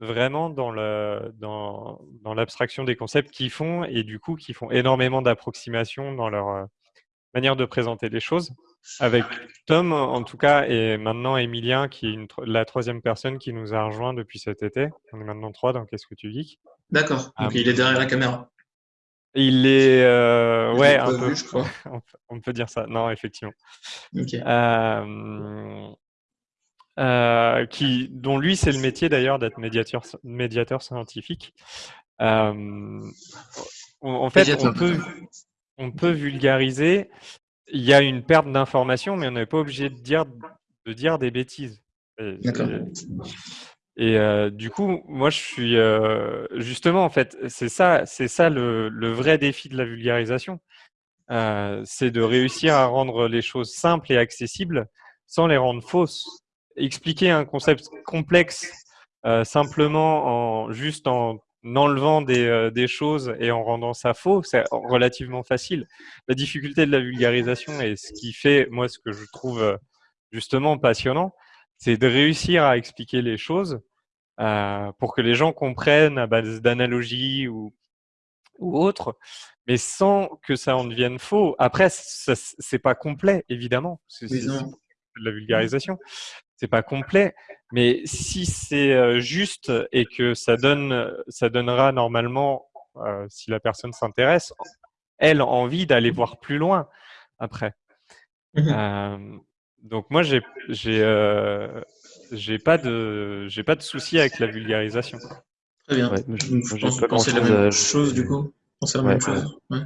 vraiment dans le, dans, dans l'abstraction des concepts qu'ils font et du coup qui font énormément d'approximations dans leur euh, manière de présenter les choses. Avec Tom, en tout cas, et maintenant Emilien, qui est une la troisième personne qui nous a rejoint depuis cet été. On est maintenant trois dans Qu'est-ce que tu geeks? D'accord. Donc, Ah, il est derrière la caméra. Il est, euh, ouais, un peu. vu, je crois. on, peut, dire ça. Non, effectivement. Euh, euh, qui, dont lui, c'est le métier d'ailleurs d'être médiateur, médiateur scientifique. En fait, on peut, on peut vulgariser. Il y a une perte d'information, mais on n'est pas obligé de dire, de dire des bêtises. D'accord. Et, euh, du coup, moi, je suis euh, justement, en fait, c'est ça, c'est ça le, vrai défi de la vulgarisation. Euh, c'est de réussir à rendre les choses simples et accessibles sans les rendre fausses. Expliquer un concept complexe simplement en juste en enlevant des, des choses et en rendant ça faux, c'est relativement facile. La difficulté de la vulgarisation et ce qui fait, moi, ce que je trouve justement passionnant, c'est de réussir à expliquer les choses euh, pour que les gens comprennent à base d'analogies ou, ou autres, mais sans que ça en devienne faux. Après, c'est pas complet, évidemment. C'est de la vulgarisation. C'est pas complet, mais si c'est euh, juste et que ça donne, ça donnera normalement, euh, si la personne s'intéresse, elle envie d'aller voir plus loin après. Mhm. Euh, donc moi, j'ai, j'ai, euh, j'ai pas de, j'ai pas de souci avec la vulgarisation. Très bien. Ouais, je- pense que pensez la même à- chose, du coup. Vous pensez la Ouais, même chose. Ouais.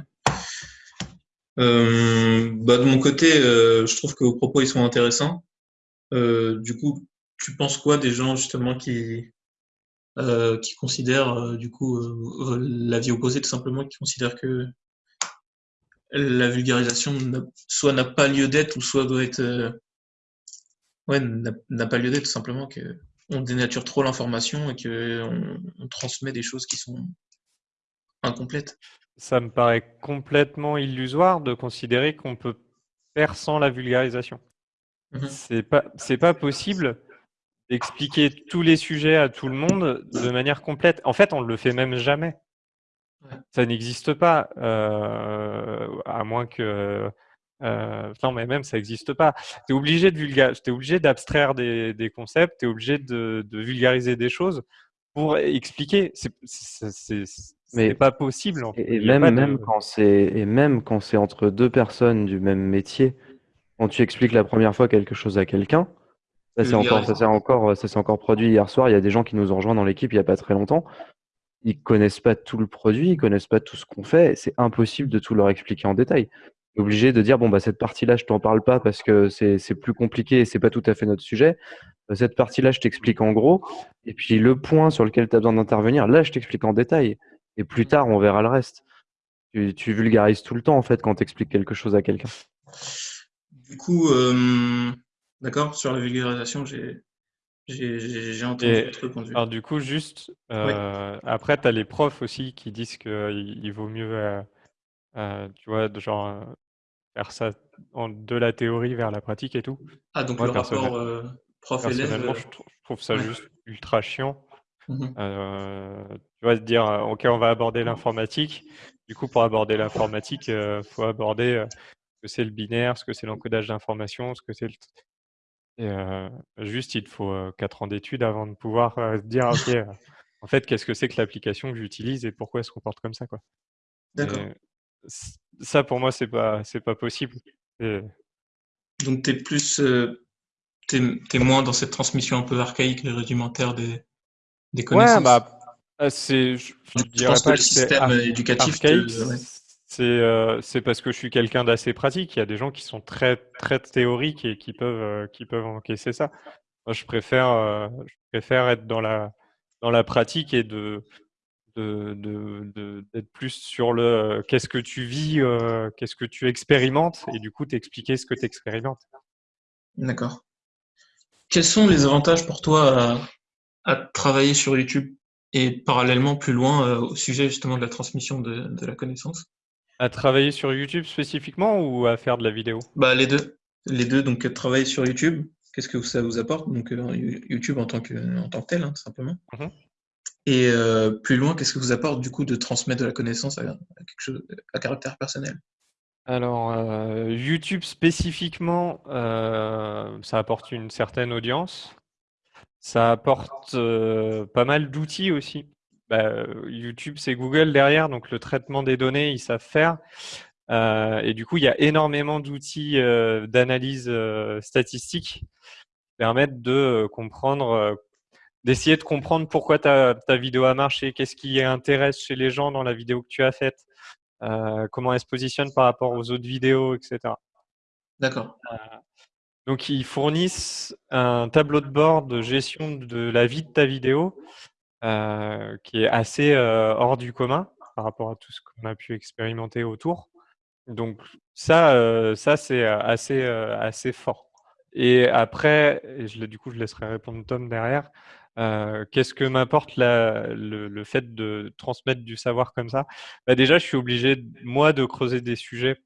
Euh, bah, de mon côté, euh, je trouve que vos propos ils sont intéressants. Euh, du coup, tu penses quoi des gens justement qui euh, qui considèrent euh, du coup euh, l'avis opposé tout simplement, qui considèrent que la vulgarisation soit n'a pas lieu d'être ou soit doit être euh, ouais n'a pas lieu d'être tout simplement que on dénature trop l'information et que on, on transmet des choses qui sont incomplètes. Ça me paraît complètement illusoire de considérer qu'on peut faire sans la vulgarisation. Mhm. C'est pas, c'est pas possible d'expliquer tous les sujets à tout le monde de manière complète. En fait, on ne le fait même jamais. Ouais. Ça n'existe pas, euh, à moins que. euh, non, mais même ça n'existe pas. Tu es obligé de obligé d'abstraire des, des concepts, tu es obligé de, de vulgariser des choses pour expliquer. C'est Mais- pas possible. En fait. Et, même, pas de- même quand c'est et même quand c'est entre deux personnes du même métier, quand tu expliques la première fois quelque chose à quelqu'un, ça c'est encore ça s'est encore ça encore produit hier soir. Il y a des gens qui nous ont rejoints dans l'équipe il y a pas très longtemps. Ils connaissent pas tout le produit, ils connaissent pas tout ce qu'on fait. C'est impossible de tout leur expliquer en détail. Es obligé de dire bon bah cette partie-là je t'en parle pas parce que c'est plus compliqué et c'est pas tout à fait notre sujet. Euh, Cette partie-là je t'explique en gros. Et puis le point sur lequel tu as besoin d'intervenir, là je t'explique en détail. Et plus tard on verra le reste. Tu, tu vulgarises tout le temps en fait quand tu expliques quelque chose à quelqu'un. Du coup, euh, d'accord, sur la vulgarisation, j'ai j'ai entendu Et- votre point de vue. Alors du coup, juste, euh, après, tu as les profs aussi qui disent qu'il il vaut mieux, euh, euh, tu vois, de genre, euh, faire ça de la théorie vers la pratique et tout. Ah, donc le rapport prof-élève. Personnellement, je, trouve ça juste ultra chiant. Mmh tu vas te dire, OK, on va aborder l'informatique. Du coup, pour aborder l'informatique, il faut aborder ce que c'est le binaire, ce que c'est l'encodage d'informations, ce que c'est le... Et juste, il faut 4 ans d'études avant de pouvoir dire, OK, en fait, qu'est-ce que c'est que l'application que j'utilise et pourquoi elle se comporte comme ça, quoi. D'accord. Ça, pour moi, c'est pas, c'est pas possible. Donc, tu es plus, tu es, moins dans cette transmission un peu archaïque et rudimentaire des, des connaissances? Ouais, bah, c'est, je, dirais pas que, le système éducatif c'est c'est parce que je suis quelqu'un d'assez pratique. Il y a des gens qui sont très très théoriques et qui peuvent qui peuvent encaisser ça. Moi, je préfère je préfère être dans la dans la pratique et de d'être plus sur le qu'est-ce que tu vis, qu'est-ce que tu expérimentes et du coup t'expliquer ce que tu expérimentes. D'accord. Quels sont les avantages pour toi à, travailler sur YouTube et parallèlement plus loin au sujet justement de la transmission de la connaissance? À travailler sur YouTube spécifiquement ou à faire de la vidéo? Bah les deux. Les deux, donc euh, travailler sur YouTube, qu'est-ce que ça vous apporte Donc euh, YouTube en tant que, en tant que tel, hein, tout simplement. Mhm. Et euh, plus loin, qu'est-ce que vous apporte du coup de transmettre de la connaissance à, quelque chose à caractère personnel? Alors YouTube spécifiquement, ça apporte une certaine audience. Ça apporte pas mal d'outils aussi. Bah, YouTube, c'est Google derrière, donc le traitement des données, ils savent faire. Euh, et du coup, il y a énormément d'outils euh, d'analyse euh, statistique qui permettent de comprendre, d'essayer de comprendre pourquoi ta, ta, vidéo a marché, qu'est-ce qui intéresse chez les gens dans la vidéo que tu as faite, comment elle se positionne par rapport aux autres vidéos, etc. D'accord. donc, ils fournissent un tableau de bord de gestion de la vie de ta vidéo euh, qui est assez euh, hors du commun par rapport à tout ce qu'on a pu expérimenter autour. Donc ça, euh, ça c'est assez, assez fort. Et après, et je, du coup, je laisserai répondre Tom derrière. Qu'est-ce que m'apporte le, le, fait de transmettre du savoir comme ça? Bah Déjà, je suis obligé, moi, de creuser des sujets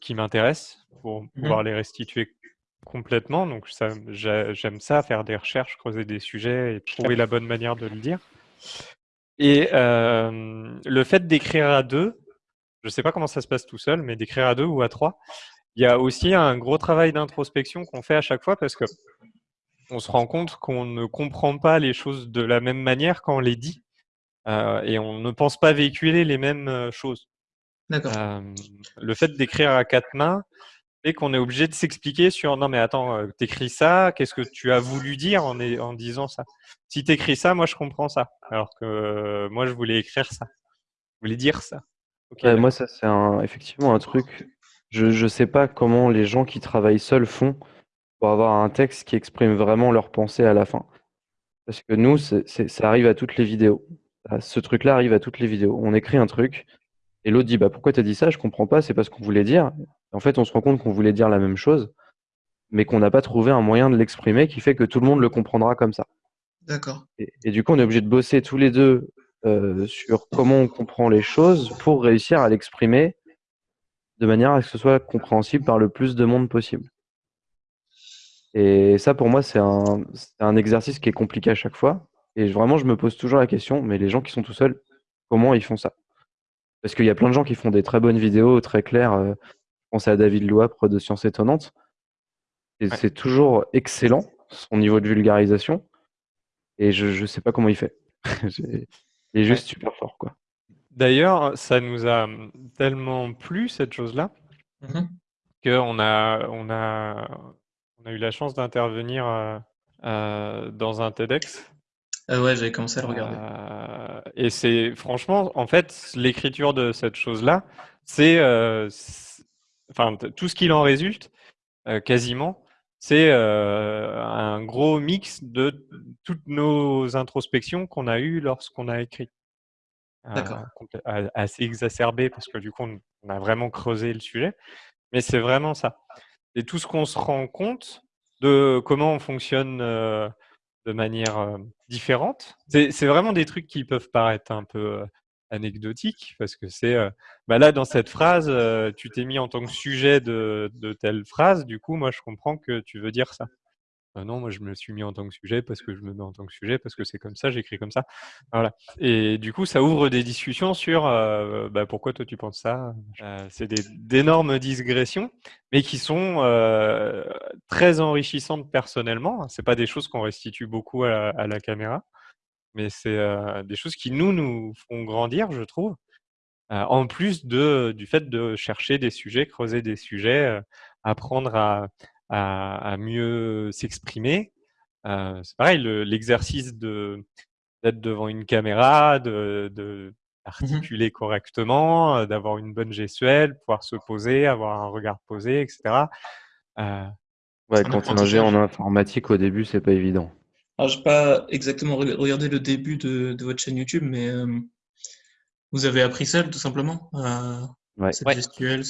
qui m'intéressent pour mmh pouvoir les restituer Complètement, donc j'aime ça, faire des recherches, creuser des sujets et trouver la bonne manière de le dire. Et le fait d'écrire à deux, je ne sais pas comment ça se passe tout seul, mais d'écrire à deux ou à trois, il y a aussi un gros travail d'introspection qu'on fait à chaque fois parce que on se rend compte qu'on ne comprend pas les choses de la même manière quand on les dit et on ne pense pas véhiculer les mêmes choses. le fait d'écrire à quatre mains, et qu'on est obligé de s'expliquer sur non mais attends, euh, t'écris ça, qu'est-ce que tu as voulu dire en, en disant ça? Si t'écris ça, moi je comprends ça, alors que euh, moi je voulais écrire ça, je voulais dire ça. moi ça c'est un, effectivement un truc, je ne sais pas comment les gens qui travaillent seuls font pour avoir un texte qui exprime vraiment leur pensée à la fin. Parce que nous, ça arrive à toutes les vidéos. Ce truc-là arrive à toutes les vidéos. On écrit un truc, et l'autre dit bah pourquoi tu as dit ça? Je comprends pas, c'est pas ce qu'on voulait dire. En fait, on se rend compte qu'on voulait dire la même chose, mais qu'on n'a pas trouvé un moyen de l'exprimer qui fait que tout le monde le comprendra comme ça. D'accord. Et, du coup, on est obligé de bosser tous les deux euh, sur comment on comprend les choses pour réussir à l'exprimer de manière à ce que ce soit compréhensible par le plus de monde possible. Et ça, pour moi, c'est un, un, exercice qui est compliqué à chaque fois. Et vraiment, je me pose toujours la question, mais les gens qui sont tout seuls, comment ils font ça? Parce qu'il y a plein de gens qui font des très bonnes vidéos, très claires. Euh, pensez à David Loapre de Sciences Étonnantes. Et c'est toujours excellent, son niveau de vulgarisation. Et je ne sais pas comment il fait. il est juste super fort. quoi. D'ailleurs, ça nous a tellement plu, cette chose-là, mmh qu'on a, on a, on a eu la chance d'intervenir euh, euh, dans un TEDx. Ah ouais, j'avais commencé à le regarder. Euh, et c'est franchement, en fait, l'écriture de cette chose-là, c'est enfin tout ce qu'il en résulte, euh, quasiment, c'est euh, un gros mix de toutes nos introspections qu'on a eues lorsqu'on a écrit. Euh, assez exacerbé parce que du coup, on a vraiment creusé le sujet. Mais c'est vraiment ça. Et tout ce qu'on se rend compte de comment on fonctionne de manière différente, c'est vraiment des trucs qui peuvent paraître un peu anecdotique parce que c'est euh, bah là dans cette phrase, euh, tu t'es mis en tant que sujet de, telle phrase, du coup, moi je comprends que tu veux dire ça. Bah non, moi je me suis mis en tant que sujet parce que je me mets en tant que sujet parce que c'est comme ça, j'écris comme ça. Voilà. Et du coup, ça ouvre des discussions sur euh, bah, pourquoi toi tu penses ça. c'est d'énormes digressions, mais qui sont très enrichissantes personnellement. C'est pas des choses qu'on restitue beaucoup à la caméra mais c'est des choses qui nous, nous font grandir, je trouve. en plus de, du fait de chercher des sujets, creuser des sujets, apprendre à, à, mieux s'exprimer. c'est pareil, l'exercice d'être devant une caméra, de, de mmh correctement, d'avoir une bonne gestuelle, pouvoir se poser, avoir un regard posé, etc. ouais, quand on est en informatique, au début, c'est pas évident. Alors, je n'ai pas exactement regardé le début de, votre chaîne YouTube, mais euh, vous avez appris seul, tout simplement, à ouais. cette gestuelle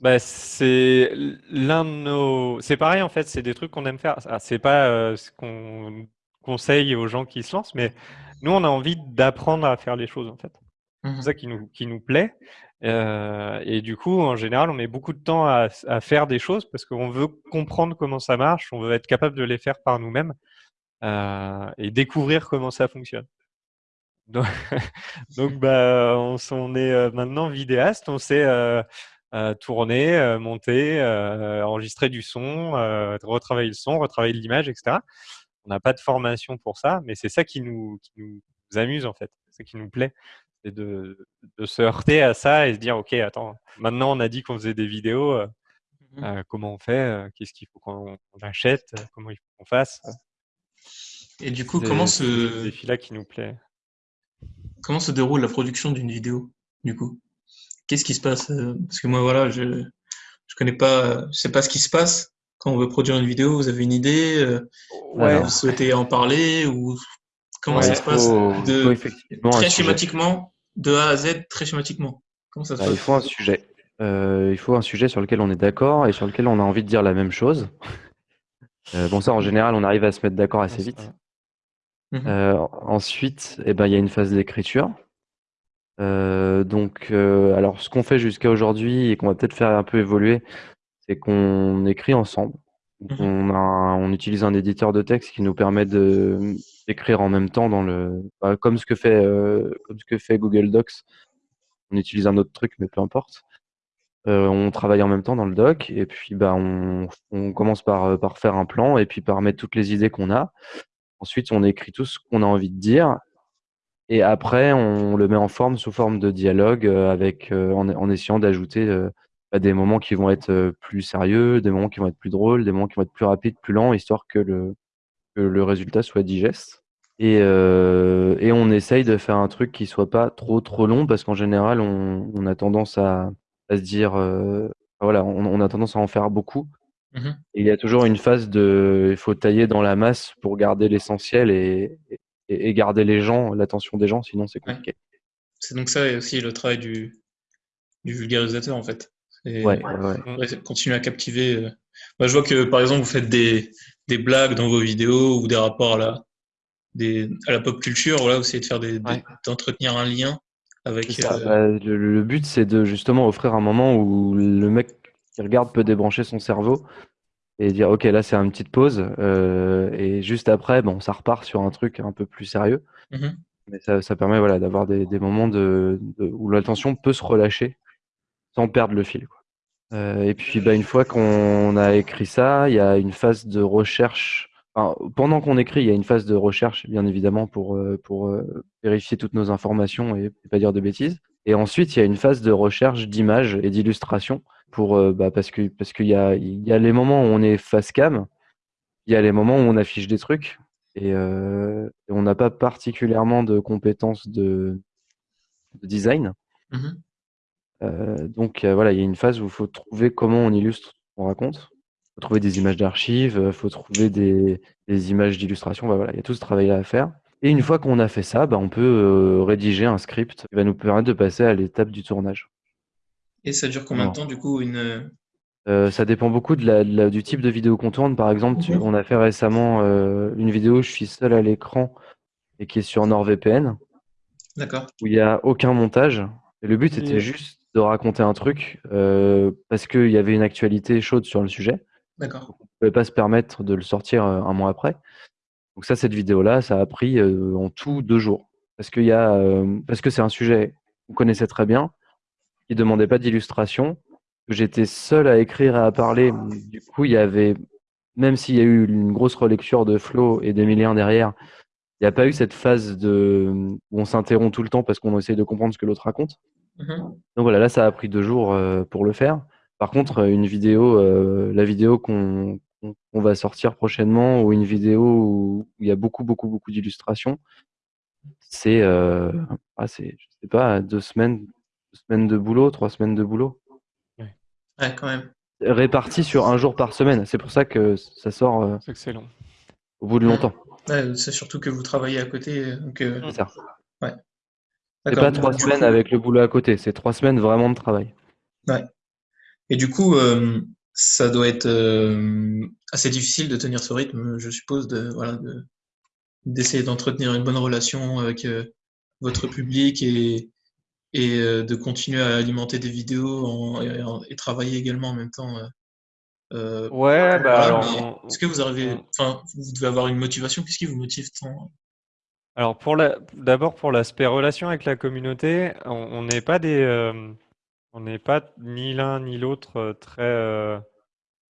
bah, c'est l'un de nos. C'est pareil en fait, c'est des trucs qu'on aime faire. Ah, c'est pas euh, ce qu'on conseille aux gens qui se lancent, mais nous on a envie d'apprendre à faire les choses en fait. C'est mmh ça qui nous, qui nous plaît. Euh, et du coup, en général, on met beaucoup de temps à, à faire des choses parce qu'on veut comprendre comment ça marche, on veut être capable de les faire par nous-mêmes. Euh, et découvrir comment ça fonctionne. Donc, bah, on, est euh, maintenant vidéaste, on sait euh, tourner, monter, enregistrer du son, retravailler le son, retravailler l'image, etc. On n'a pas de formation pour ça, mais c'est ça qui nous, nous, amuse en fait, c'est qui nous plaît, c'est de, de, se heurter à ça et se dire ok, attends, maintenant on a dit qu'on faisait des vidéos, mmh comment on fait, qu'est-ce qu'il faut qu'on achète, comment il faut qu'on fasse. Et du coup, comment se. défi-là qui nous plaît. Comment se déroule la production d'une vidéo, du coup? Qu'est-ce qui se passe euh, Parce que moi, voilà, je je connais pas, je sais pas ce qui se passe quand on veut produire une vidéo. Vous avez une idée euh, ouais. Vous souhaitez en parler ou comment ça se passe de, Très schématiquement, de A à Z, très schématiquement. Comment ça se bah, passe? Il faut un sujet. Euh, il faut un sujet sur lequel on est d'accord et sur lequel on a envie de dire la même chose. bon, ça, en général, on arrive à se mettre d'accord assez vite. Mmh euh, ensuite, eh ben, il y a une phase d'écriture. Euh, donc, euh, alors, ce qu'on fait jusqu'à aujourd'hui et qu'on va peut-être faire un peu évoluer, c'est qu'on écrit ensemble. Mmh on, on utilise un éditeur de texte qui nous permet de d'écrire en même temps dans le, bah, comme ce que fait, comme ce que fait Google Docs. On utilise un autre truc, mais peu importe. on travaille en même temps dans le doc et puis bah, on, on commence par, par faire un plan et puis par mettre toutes les idées qu'on a. Ensuite, on écrit tout ce qu'on a envie de dire. Et après, on le met en forme sous forme de dialogue euh, avec, euh, en, essayant d'ajouter euh, bah, des moments qui vont être plus sérieux, des moments qui vont être plus drôles, des moments qui vont être plus rapides, plus lents, histoire que le, le résultat soit digeste. Et, on essaye de faire un truc qui soit pas trop trop long parce qu'en général, on, a tendance à, à se dire, voilà, on, a tendance à en faire beaucoup. Mmh il y a toujours une phase de, il faut tailler dans la masse pour garder l'essentiel et, et, garder les gens, l'attention des gens, sinon c'est compliqué. C'est donc ça aussi le travail du, du vulgarisateur en fait. Ouais, ouais. Continuer à captiver. Euh. Moi, je vois que par exemple vous faites des, des, blagues dans vos vidéos ou des rapports à la, des, à la pop culture. Voilà, vous essayez de faire d'entretenir un lien avec. Euh, bah, le, le, but c'est de justement offrir un moment où le mec qui regarde peut débrancher son cerveau et dire ok là c'est une petite pause euh, et juste après bon ça repart sur un truc un peu plus sérieux. Mmh mais ça, ça, permet voilà d'avoir des, des, moments de, où l'attention peut se relâcher sans perdre le fil quoi. Euh, et puis bah, une fois qu'on a écrit ça il y a une phase de recherche. Enfin, pendant qu'on écrit il y a une phase de recherche bien évidemment pour euh, pour vérifier toutes nos informations et, et pas dire de bêtises. Et ensuite il y a une phase de recherche d'images et d'illustrations pour euh, bah, parce que parce qu'il y a il y a les moments où on est face cam, il y a les moments où on affiche des trucs et, euh, on n'a pas particulièrement de compétences de, de design. Mmh euh, donc voilà, il y a une phase où il faut trouver comment on illustre ce qu'on raconte. Il faut trouver des images d'archives, il faut trouver des, des images d'illustration. Bah, voilà, il y a tout ce travail-là à faire. Et une fois qu'on a fait ça, bah, on peut rédiger un script qui va nous permettre de passer à l'étape du tournage. Et ça dure combien de temps, du coup, une... Euh, ça dépend beaucoup de la, du type de vidéo qu'on tourne. Par exemple, on a fait récemment euh, une vidéo où je suis seul à l'écran et qui est sur NordVPN. D'accord. où il n'y a aucun montage. Et le but, c'était juste de raconter un truc euh, parce qu'il y avait une actualité chaude sur le sujet. D'accord. On ne pouvait pas se permettre de le sortir un mois après. Donc ça, cette vidéo-là, ça a pris en tout deux jours. Parce, qu'il y a, parce que c'est un sujet qu'on connaissait très bien, qui ne demandait pas d'illustration, que j'étais seul à écrire et à parler. Du coup, il y avait, même s'il y a eu une grosse relecture de Flo et d'Emilien derrière, il n'y a pas eu cette phase de, où on s'interrompt tout le temps parce qu'on essaye de comprendre ce que l'autre raconte. Mhm. Donc voilà, là, ça a pris deux jours euh, pour le faire. Par contre, euh, une vidéo, euh, la vidéo qu'on va sortir prochainement, ou une vidéo où il y a beaucoup, beaucoup, beaucoup d'illustrations, c'est, euh, ah, je sais pas, deux semaines, semaines de boulot, trois semaines de boulot, Ouais, quand même. réparties sur un jour par semaine. C'est pour ça que ça sort euh, C'est excellent. au bout de longtemps. Ouais, c'est surtout que vous travaillez à côté. Euh, C'est ça. C'est d'accord. pas trois semaines coup- avec le boulot à côté, c'est trois semaines vraiment de travail. Et du coup, euh, ça doit être euh, assez difficile de tenir ce rythme, je suppose, de voilà, de d'essayer d'entretenir une bonne relation avec euh, votre public et et euh, de continuer à alimenter des vidéos en- et, en- et travailler également en même temps. euh, euh, Ouais, bah alors, est-ce que vous arrivez, enfin, vous devez avoir une motivation. Qu'est-ce qui vous motive tant? Alors pour la, d'abord pour l'aspect relation avec la communauté, on n'est pas des, euh, on n'est pas ni l'un ni l'autre très, euh,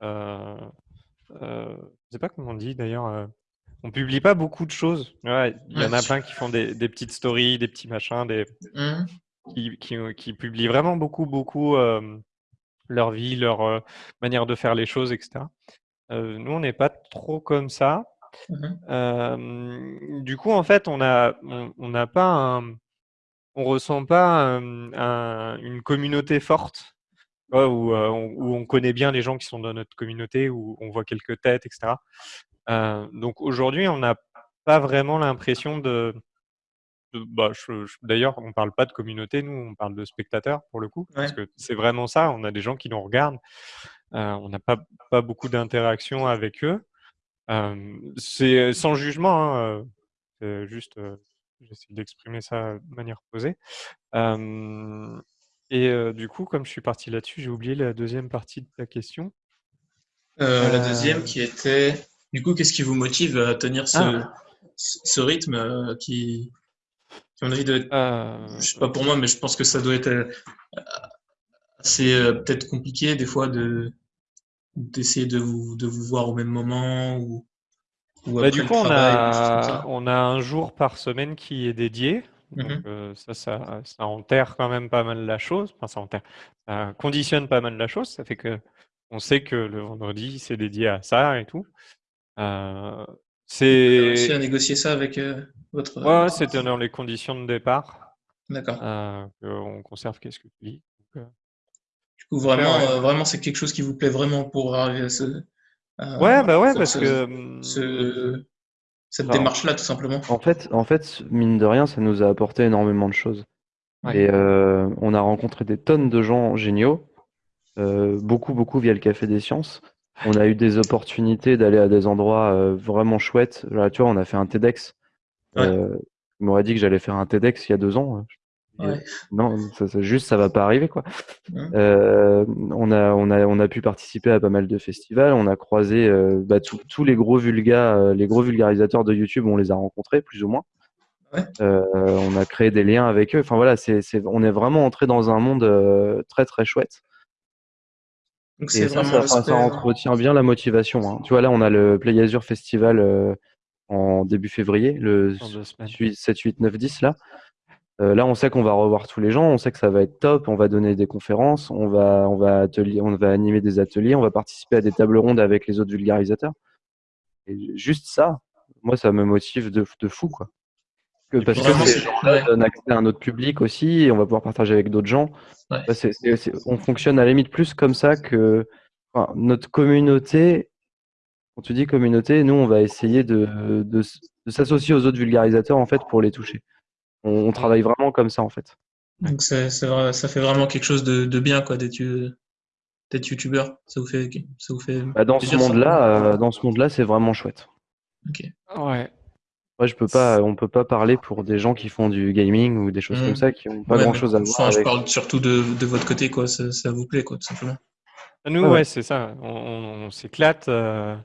je sais pas comment on dit d'ailleurs. on publie pas beaucoup de choses. Ouais, il y en a plein qui font des, des petites stories, des petits machins, des, Mhm. Qui, qui, qui publient vraiment beaucoup, beaucoup euh, leur vie, leur euh, manière de faire les choses, etc. Euh, nous, on n'est pas trop comme ça. Euh, du coup, en fait, on a, on on n'a pas un, on ressent pas un- un- une communauté forte, où, euh, on, où on connaît bien les gens qui sont dans notre communauté, où on voit quelques têtes, etc. Euh, donc aujourd'hui, on n'a pas vraiment l'impression de- bah, je- je- d'ailleurs, on parle pas de communauté, nous, on parle de spectateurs pour le coup, parce que c'est vraiment ça. On a des gens qui nous regardent. Euh, on n'a pas, pas beaucoup d'interaction avec eux. Euh, c'est sans jugement, hein, euh, c'est juste, j'essaie d'exprimer ça de manière posée. Et du coup, comme je suis parti là-dessus, j'ai oublié la deuxième partie de ta question. La deuxième qui était, du coup, qu'est-ce qui vous motive à tenir ce, Ah. ce, rythme qui, qui, à mon avis, doit être, Euh, je sais pas pour moi, mais je pense que ça doit être euh, assez euh, peut-être compliqué des fois de d'essayer de vous, de vous voir au même moment ou, ou Bah, après du le coup, on a, on a un jour par semaine qui est dédié. Donc, Mhm. euh, ça, ça, ça enterre quand même pas mal la chose. Enfin, ça enterre, ça conditionne pas mal la chose. Ça fait que on sait que le vendredi, c'est dédié à ça et tout. Euh, Vous avez réussi à c'est, négocier ça avec euh, votre. ouais, ouais, c'était dans les conditions de départ. D'accord. Euh, on conserve qu'est-ce que tu dis. Donc, euh, Du coup, vraiment, ouais. euh, vraiment, c'est quelque chose qui vous plaît vraiment pour arriver à ce. Ouais, bah ouais, parce ce- que ce- cette Alors, démarche-là, tout simplement. En fait, en fait, mine de rien, ça nous a apporté énormément de choses. Ouais. Et euh, on a rencontré des tonnes de gens géniaux, euh, beaucoup, beaucoup via le Café des Sciences. On a eu des opportunités d'aller à des endroits euh, vraiment chouettes. Là, tu vois, on a fait un TEDx. Ouais. Euh, on m'aurait dit que j'allais faire un TEDx il y a deux ans. Ouais. Non, ça, ça- juste, ça va pas arriver, quoi. Mhm. Euh, on a, on a, on a pu participer à pas mal de festivals. On a croisé euh, bah, tous les gros les gros vulgarisateurs de YouTube. On les a rencontrés, plus ou moins. Ouais. Euh, on a créé des liens avec eux. Enfin voilà, c'est, on est vraiment entré dans un monde très très chouette. Donc, c'est ça, vraiment ça, ça entretient bien la motivation. hein. Tu vois, là, on a le Play Azure Festival euh, en début février, le dans deux semaines. 7, 8, 9, 10 là. Euh, là, on sait qu'on va revoir tous les gens, on sait que ça va être top, on va donner des conférences, on va, on va, atelier, on va animer des ateliers, on va participer à des tables rondes avec les autres vulgarisateurs. Et juste ça, moi, ça me motive de, de fou, quoi. Que, parce que ces gens-là donnent accès à un autre public aussi, et on va pouvoir partager avec d'autres gens. Ouais. Bah, on fonctionne à la limite plus comme ça que enfin, notre communauté. Quand tu dis communauté, nous, on va essayer de, de, s- de s'associer aux autres vulgarisateurs en fait pour les toucher. On, on travaille vraiment comme ça en fait. Donc ça fait vraiment quelque chose de, de bien quoi d'être eu- d'être youtubeur. Ça vous fait ça vous fait Bah, dans ce ça? monde-là, euh, dans ce monde-là, c'est vraiment chouette. Ok. Ouais. Ouais, je peux pas, on peut pas parler pour des gens qui font du gaming ou des choses Mhm. comme ça qui ont pas Ouais, grand chose à enfin, voir je avec. parle surtout de, de votre côté, quoi. Ça, ça vous plaît, quoi, tout simplement. Nous, Ouais, ouais, ouais. c'est ça. On, on- on s'éclate. euh,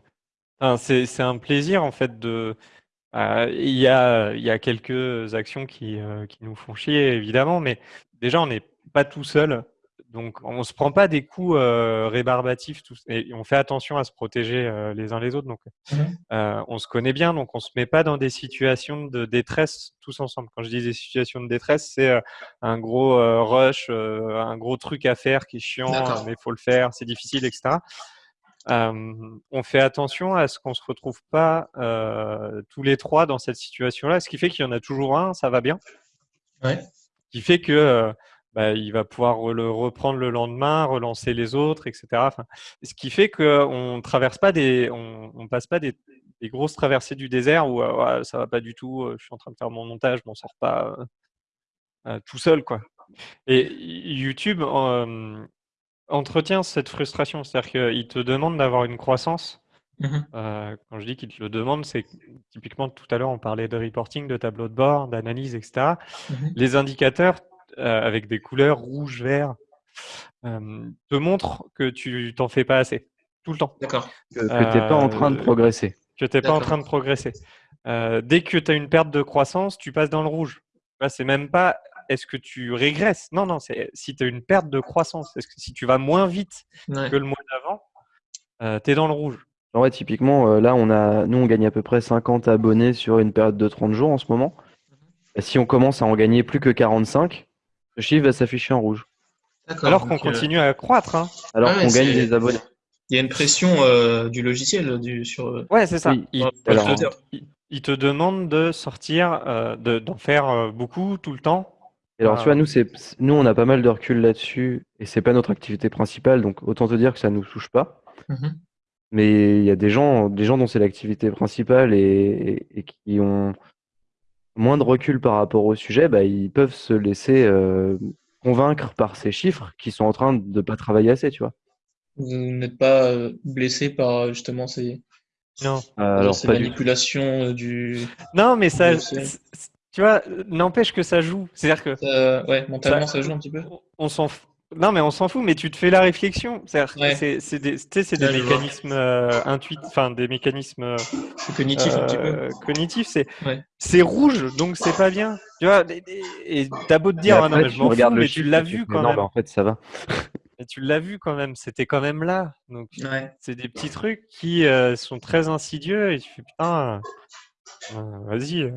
enfin, c'est, c'est un plaisir, en fait, de. euh, Il y a, il y a quelques actions qui, euh, qui nous font chier, évidemment, mais déjà, on n'est pas tout seul. Donc, on se prend pas des coups euh, rébarbatifs. tous- et on fait attention à se protéger euh, les uns les autres. Donc, Mhm. euh, on se connaît bien. Donc, on se met pas dans des situations de détresse tous ensemble. Quand je dis des situations de détresse, c'est un gros rush, un gros truc à faire qui est chiant, mais il faut le faire, c'est difficile, etc. On fait attention à ce qu'on se retrouve pas tous les trois dans cette situation-là, ce qui fait qu'il y en a toujours un, ça va bien, Ouais. qui fait que bah, il va pouvoir le reprendre le lendemain, relancer les autres, etc. Enfin, ce qui fait qu'on traverse pas des, on, on passe pas des, des grosses traversées du désert où euh, ouais, ça va pas du tout, euh, je suis en train de faire mon montage, je m'en sors pas euh, euh, tout seul, quoi. Et YouTube euh, entretient cette frustration, c'est-à-dire qu'il te demande d'avoir une croissance. Euh, quand je dis qu'il te le demande, c'est que, typiquement tout à l'heure on parlait de reporting, de tableau de bord, d'analyse, etc. Mhm. Les indicateurs euh, avec des couleurs rouge, vert euh, te montrent que tu t'en fais pas assez tout le temps, D'accord. Que, que t'es pas en train de Euh, progresser. que tu n'es pas en train de progresser. Euh, dès que tu as une perte de croissance, tu passes dans le rouge. Là, c'est même pas est-ce que tu régresses? Non, non, c'est si tu as une perte de croissance. Est-ce que si tu vas moins vite Ouais. que le mois d'avant, tu es dans le rouge. Ouais, typiquement, euh, là, on a, nous, on gagne à peu près 50 abonnés sur une période de 30 jours en ce moment. Et si on commence à en gagner plus que 45, le chiffre va s'afficher en rouge. Alors qu'on euh, continue à croître. hein. Alors Ah ouais, qu'on gagne des abonnés. Il y a une pression euh, du logiciel du, sur. euh, Ouais, c'est ça. Oui. Il, alors- te, il- il te demande de sortir, euh, de- d'en faire euh, beaucoup tout le temps. Et alors, tu vois, nous, c'est, nous, on a pas mal de recul là-dessus et c'est pas notre activité principale, donc autant te dire que ça nous touche pas. Mhm. Mais il y a des gens, des gens dont c'est l'activité principale et, et- et qui ont moins de recul par rapport au sujet, bah, ils peuvent se laisser euh, convaincre par ces chiffres qui sont en train de pas travailler assez, tu vois. Vous n'êtes pas euh, blessé par justement ces, Non. Alors, ces du manipulations euh, du. Non, mais ça, tu vois, n'empêche que ça joue. C'est-à-dire que Ça- ouais, mentalement, Ça- ça joue un petit peu. on- on s'en fout. Non, mais on s'en fout, mais tu te fais la réflexion. Ouais. c'est c'est des, tu sais, c'est des Ouais, mécanismes euh, intuitifs, enfin des mécanismes euh, C'est cognitif un petit peu. euh, cognitifs. C'est Ouais. c'est rouge, donc c'est pas bien. Tu vois, et- t'as beau te dire, ah non, mais tu je m'en fous, mais tu l'as vu quand non, même. bah, en fait, ça va. Et tu l'as vu quand même. C'était quand même là. Donc Ouais. c'est des petits trucs qui euh, sont très insidieux et tu fais putain, euh, euh, vas-y.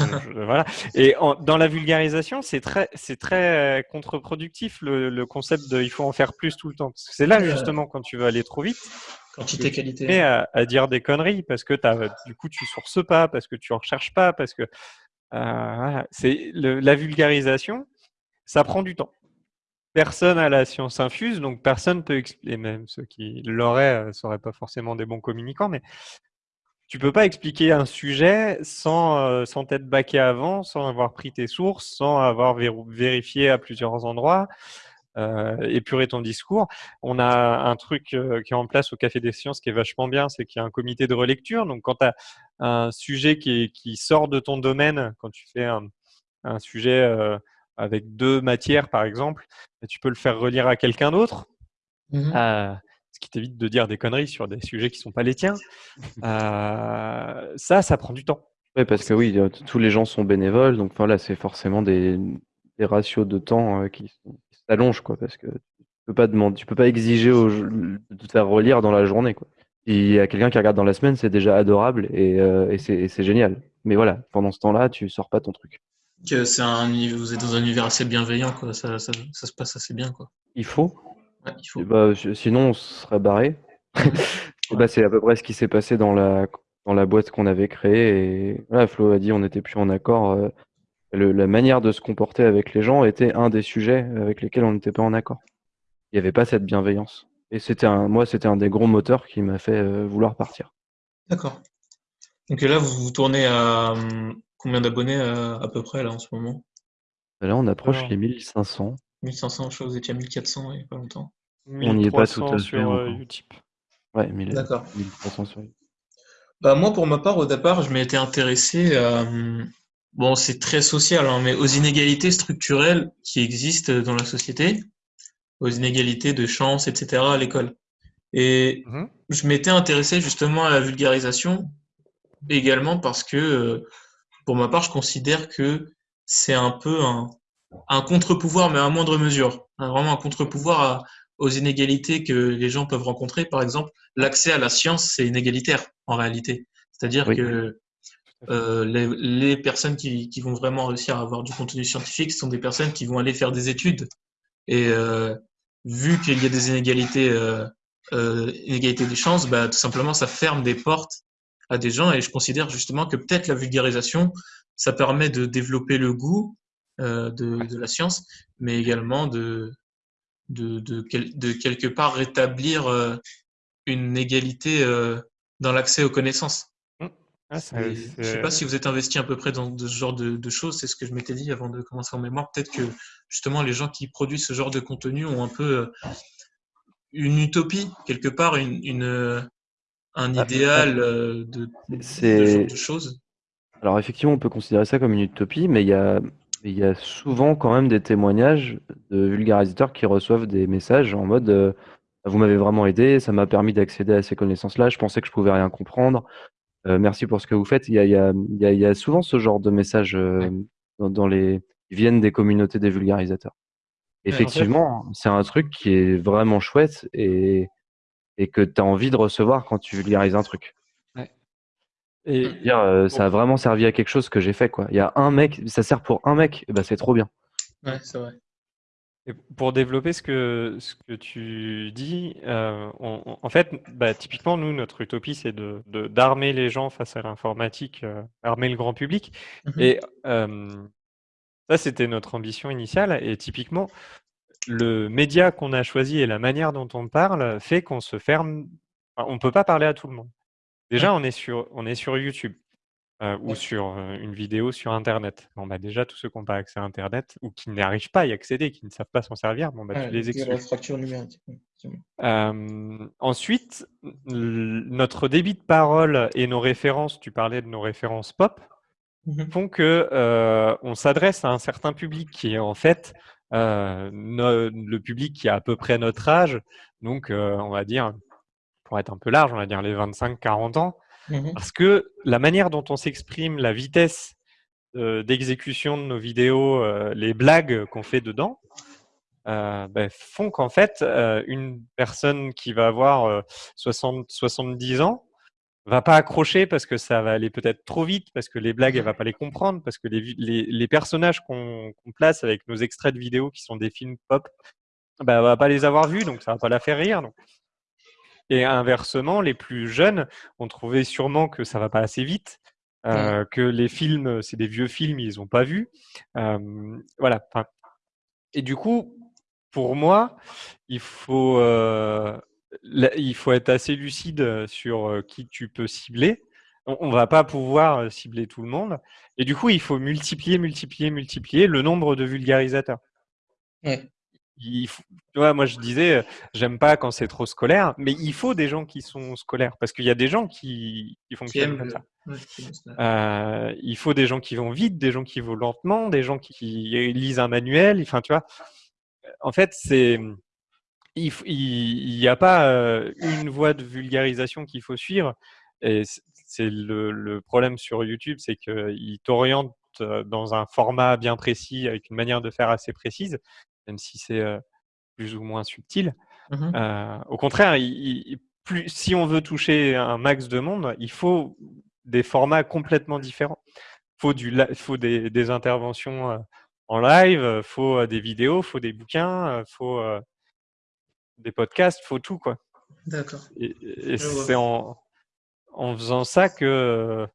Euh, je- voilà. Et en- dans la vulgarisation, c'est très, c'est très euh, contre-productif le, le concept de il faut en faire plus tout le temps. Parce que c'est là justement quand tu veux aller trop vite, Quantité, tu qualité. mets à, à dire des conneries parce que t'as, du coup tu sources pas, parce que tu en recherches pas, parce que euh, voilà. c'est la vulgarisation, ça prend du temps. Personne à la science infuse, donc personne peut expliquer, même ceux qui l'auraient ne seraient pas forcément des bons communicants, mais tu peux pas expliquer un sujet sans, euh, sans t'être baqué avant, sans avoir pris tes sources, sans avoir vérifié à plusieurs endroits, euh, épurer ton discours. On a un truc euh, qui est en place au Café des Sciences qui est vachement bien, c'est qu'il y a un comité de relecture. Donc quand tu as un sujet qui, est- qui sort de ton domaine, quand tu fais un, un sujet euh, avec deux matières par exemple, tu peux le faire relire à quelqu'un d'autre. Mhm. Ce qui t'évite de dire des conneries sur des sujets qui sont pas les tiens. Euh, ça, ça prend du temps. Ouais, parce que oui, tous les gens sont bénévoles, donc voilà, c'est forcément des, des ratios de temps euh, qui s'allongent, quoi, parce que tu peux pas demander, tu peux pas exiger de te faire relire dans la journée, quoi. Il y a quelqu'un qui regarde dans la semaine, c'est déjà adorable et, euh, et c'est génial. Mais voilà, pendant ce temps-là, tu sors pas ton truc. Un, vous êtes dans un univers assez bienveillant, quoi. Ça, ça, ça se passe assez bien, quoi. Il faut, Ouais, il faut. bah, si- sinon on se serait barré. Bah, c'est à peu près ce qui s'est passé dans la, dans la boîte qu'on avait créée. Et voilà, Flo a dit on n'était plus en accord. euh, le- la manière de se comporter avec les gens était un des sujets avec lesquels on n'était pas en accord. Il n'y avait pas cette bienveillance. Et c'était un, moi, c'était un des gros moteurs qui m'a fait euh, vouloir partir. D'accord. Donc là, vous vous tournez à hum, combien d'abonnés euh, à peu près là en ce moment? Là, on approche Alors. les 1500. 1500, je crois que vous étiez à 1400 il n'y a pas longtemps. On n'y est pas tout à 1300 fait sur euh. Utip. Ouais, 1000 D'accord. 1300 sur Bah, moi, pour ma part, au départ, je m'étais intéressé à, hum, bon, c'est très social, hein, mais aux inégalités structurelles qui existent dans la société, aux inégalités de chance, etc. à l'école. Et Mhm. je m'étais intéressé justement à la vulgarisation également parce que, euh, pour ma part, je considère que c'est un peu un, un contre-pouvoir, mais à moindre mesure. Hein, Vraiment un contre-pouvoir à- aux inégalités que les gens peuvent rencontrer. Par exemple, l'accès à la science, c'est inégalitaire en réalité. C'est-à-dire Oui. que euh, les, les personnes qui, qui vont vraiment réussir à avoir du contenu scientifique sont des personnes qui vont aller faire des études. Et euh, vu qu'il y a des inégalités, euh, euh, inégalités des chances, bah, tout simplement, ça ferme des portes à des gens. Et je considère justement que peut-être la vulgarisation, ça permet de développer le goût euh, de, de la science, mais également de, de, de, quel- de quelque part rétablir euh, une égalité euh, dans l'accès aux connaissances. Ah, c'est- Et je sais c'est- pas si vous êtes investi à peu près dans de ce genre de, de choses, c'est ce que je m'étais dit avant de commencer en mémoire. Peut-être que justement les gens qui produisent ce genre de contenu ont un peu euh, une utopie, quelque part, une, une, euh, un Ah, idéal euh, de, de genre de choses. alors effectivement, on peut considérer ça comme une utopie, mais il y a il y a souvent quand même des témoignages de vulgarisateurs qui reçoivent des messages en mode euh, vous m'avez vraiment aidé, ça m'a permis d'accéder à ces connaissances-là, je pensais que je pouvais rien comprendre. Euh, merci pour ce que vous faites. Il y a, il y a, il y a, il y a souvent ce genre de messages euh, dans, dans les qui viennent des communautés des vulgarisateurs. Effectivement, c'est un truc qui est vraiment chouette et, et que tu as envie de recevoir quand tu vulgarises un truc. Et Mm. Dire, euh, ça a vraiment servi à quelque chose que j'ai fait. Quoi. Il y a un mec, ça sert pour un mec, eh ben, c'est trop bien. Ouais, c'est vrai. Et pour développer ce que, ce que tu dis, euh, on- on- en fait, bah, typiquement, nous, notre utopie, c'est de, de- d'armer les gens face à l'informatique, euh, armer le grand public. Mhm. Et euh, ça, c'était notre ambition initiale. Et typiquement, le média qu'on a choisi et la manière dont on parle fait qu'on se ferme. enfin, on ne peut pas parler à tout le monde. Déjà, on est sur, on est sur YouTube. euh, ou Ouais. sur euh, une vidéo sur Internet. Bon, bah, déjà, tous ceux qui n'ont pas accès à Internet ou qui n'arrivent pas à y accéder, qui ne savent pas s'en servir, bon, bah, tu les exclus. fracture numérique. Euh, ensuite, notre débit de parole et nos références, tu parlais de nos références pop, Mhm. font que euh, on s'adresse à un certain public qui est en fait no- le public qui a à peu près notre âge, donc on va dire, pour être un peu large, on va dire les 25-40 ans, Mhm. parce que la manière dont on s'exprime, la vitesse euh, d'exécution de nos vidéos, euh, les blagues qu'on fait dedans, euh, ben, font qu'en fait, une personne qui va avoir euh, 60, 70 ans va pas accrocher parce que ça va aller peut-être trop vite, parce que les blagues, elle va pas les comprendre, parce que les, vi- les, les personnages qu'on qu'on place avec nos extraits de vidéos qui sont des films pop, ben, elle va pas les avoir vus, donc ça va pas la faire rire. donc. Et inversement, les plus jeunes ont trouvé sûrement que ça va pas assez vite, euh, que les films, c'est des vieux films, ils ont pas vu. Euh, voilà. Et du coup, pour moi, il faut, euh, il faut être assez lucide sur euh, qui tu peux cibler. On, on va pas pouvoir cibler tout le monde. Et du coup, il faut multiplier, multiplier, multiplier le nombre de vulgarisateurs. Ouais. Il faut- tu vois, moi je disais, euh, j'aime pas quand c'est trop scolaire, mais il faut des gens qui sont scolaires parce qu'il y a des gens qui, qui fonctionnent comme ça. ouais. Euh, il faut des gens qui vont vite, des gens qui vont lentement, des gens qui, qui lisent un manuel. Enfin, tu vois, en fait, c'est il n'y a pas euh, une voie de vulgarisation qu'il faut suivre. Et c'est le, le problème sur YouTube, c'est qu'il t'oriente euh, dans un format bien précis, avec une manière de faire assez précise, même si c'est plus ou moins subtil. Euh, au contraire, il- il- plus, si on veut toucher un max de monde, il faut des formats complètement différents. Il faut, du, faut des, des interventions en live, il faut des vidéos, il faut des bouquins, il faut des podcasts, il faut tout. Quoi. D'accord. Et, c'est en, en faisant ça que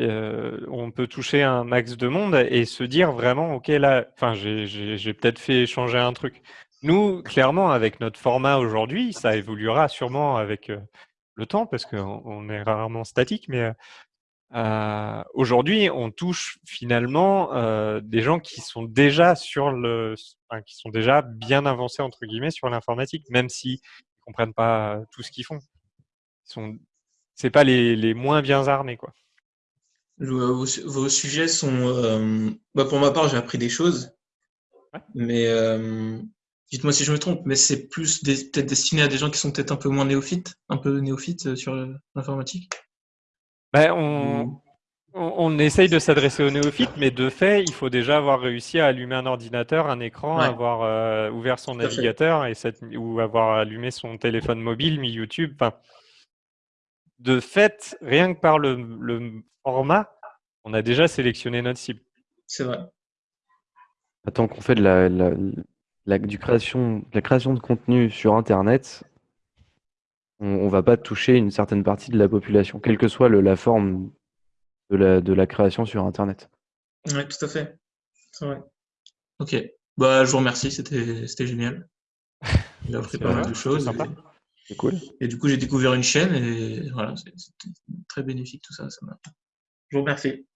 euh, on peut toucher un max de monde et se dire vraiment, ok, là, enfin, j'ai- peut-être fait changer un truc. Nous, clairement, avec notre format aujourd'hui, ça évoluera sûrement avec euh, le temps parce qu'on on est rarement statique, mais euh, euh, aujourd'hui, on touche finalement euh, des gens qui sont déjà sur le, enfin, qui sont déjà bien avancés entre guillemets sur l'informatique, même s'ils comprennent pas tout ce qu'ils font. Ils sont c'est pas les, les moins bien armés, quoi. Vos, vos sujets sont. euh, bah, pour ma part, j'ai appris des choses. Ouais. Mais euh, dites-moi si je me trompe, mais c'est plus peut-être destiné à des gens qui sont peut-être un peu moins néophytes, un peu néophytes euh, sur l'informatique? Ben, on, on, on essaye de s'adresser aux néophytes, mais de fait, il faut déjà avoir réussi à allumer un ordinateur, un écran, Ouais. avoir euh, ouvert son navigateur et cette, ou avoir allumé son téléphone mobile, mis YouTube. De fait, rien que par le, le format, on a déjà sélectionné notre cible. C'est vrai. Tant qu'on fait de la, la, la- du création, de la création de contenu sur Internet, on, on va pas toucher une certaine partie de la population, quelle que soit le- la forme de la, de la création sur Internet. Ouais, tout à fait. C'est vrai. Ok. Bah, je vous remercie, c'était génial. J'ai appris C'est pas mal de c'est choses. sympa. Et, C'est cool. et du coup, j'ai découvert une chaîne et voilà, c'est- c'était très bénéfique tout ça. ça m'a- je vous remercie.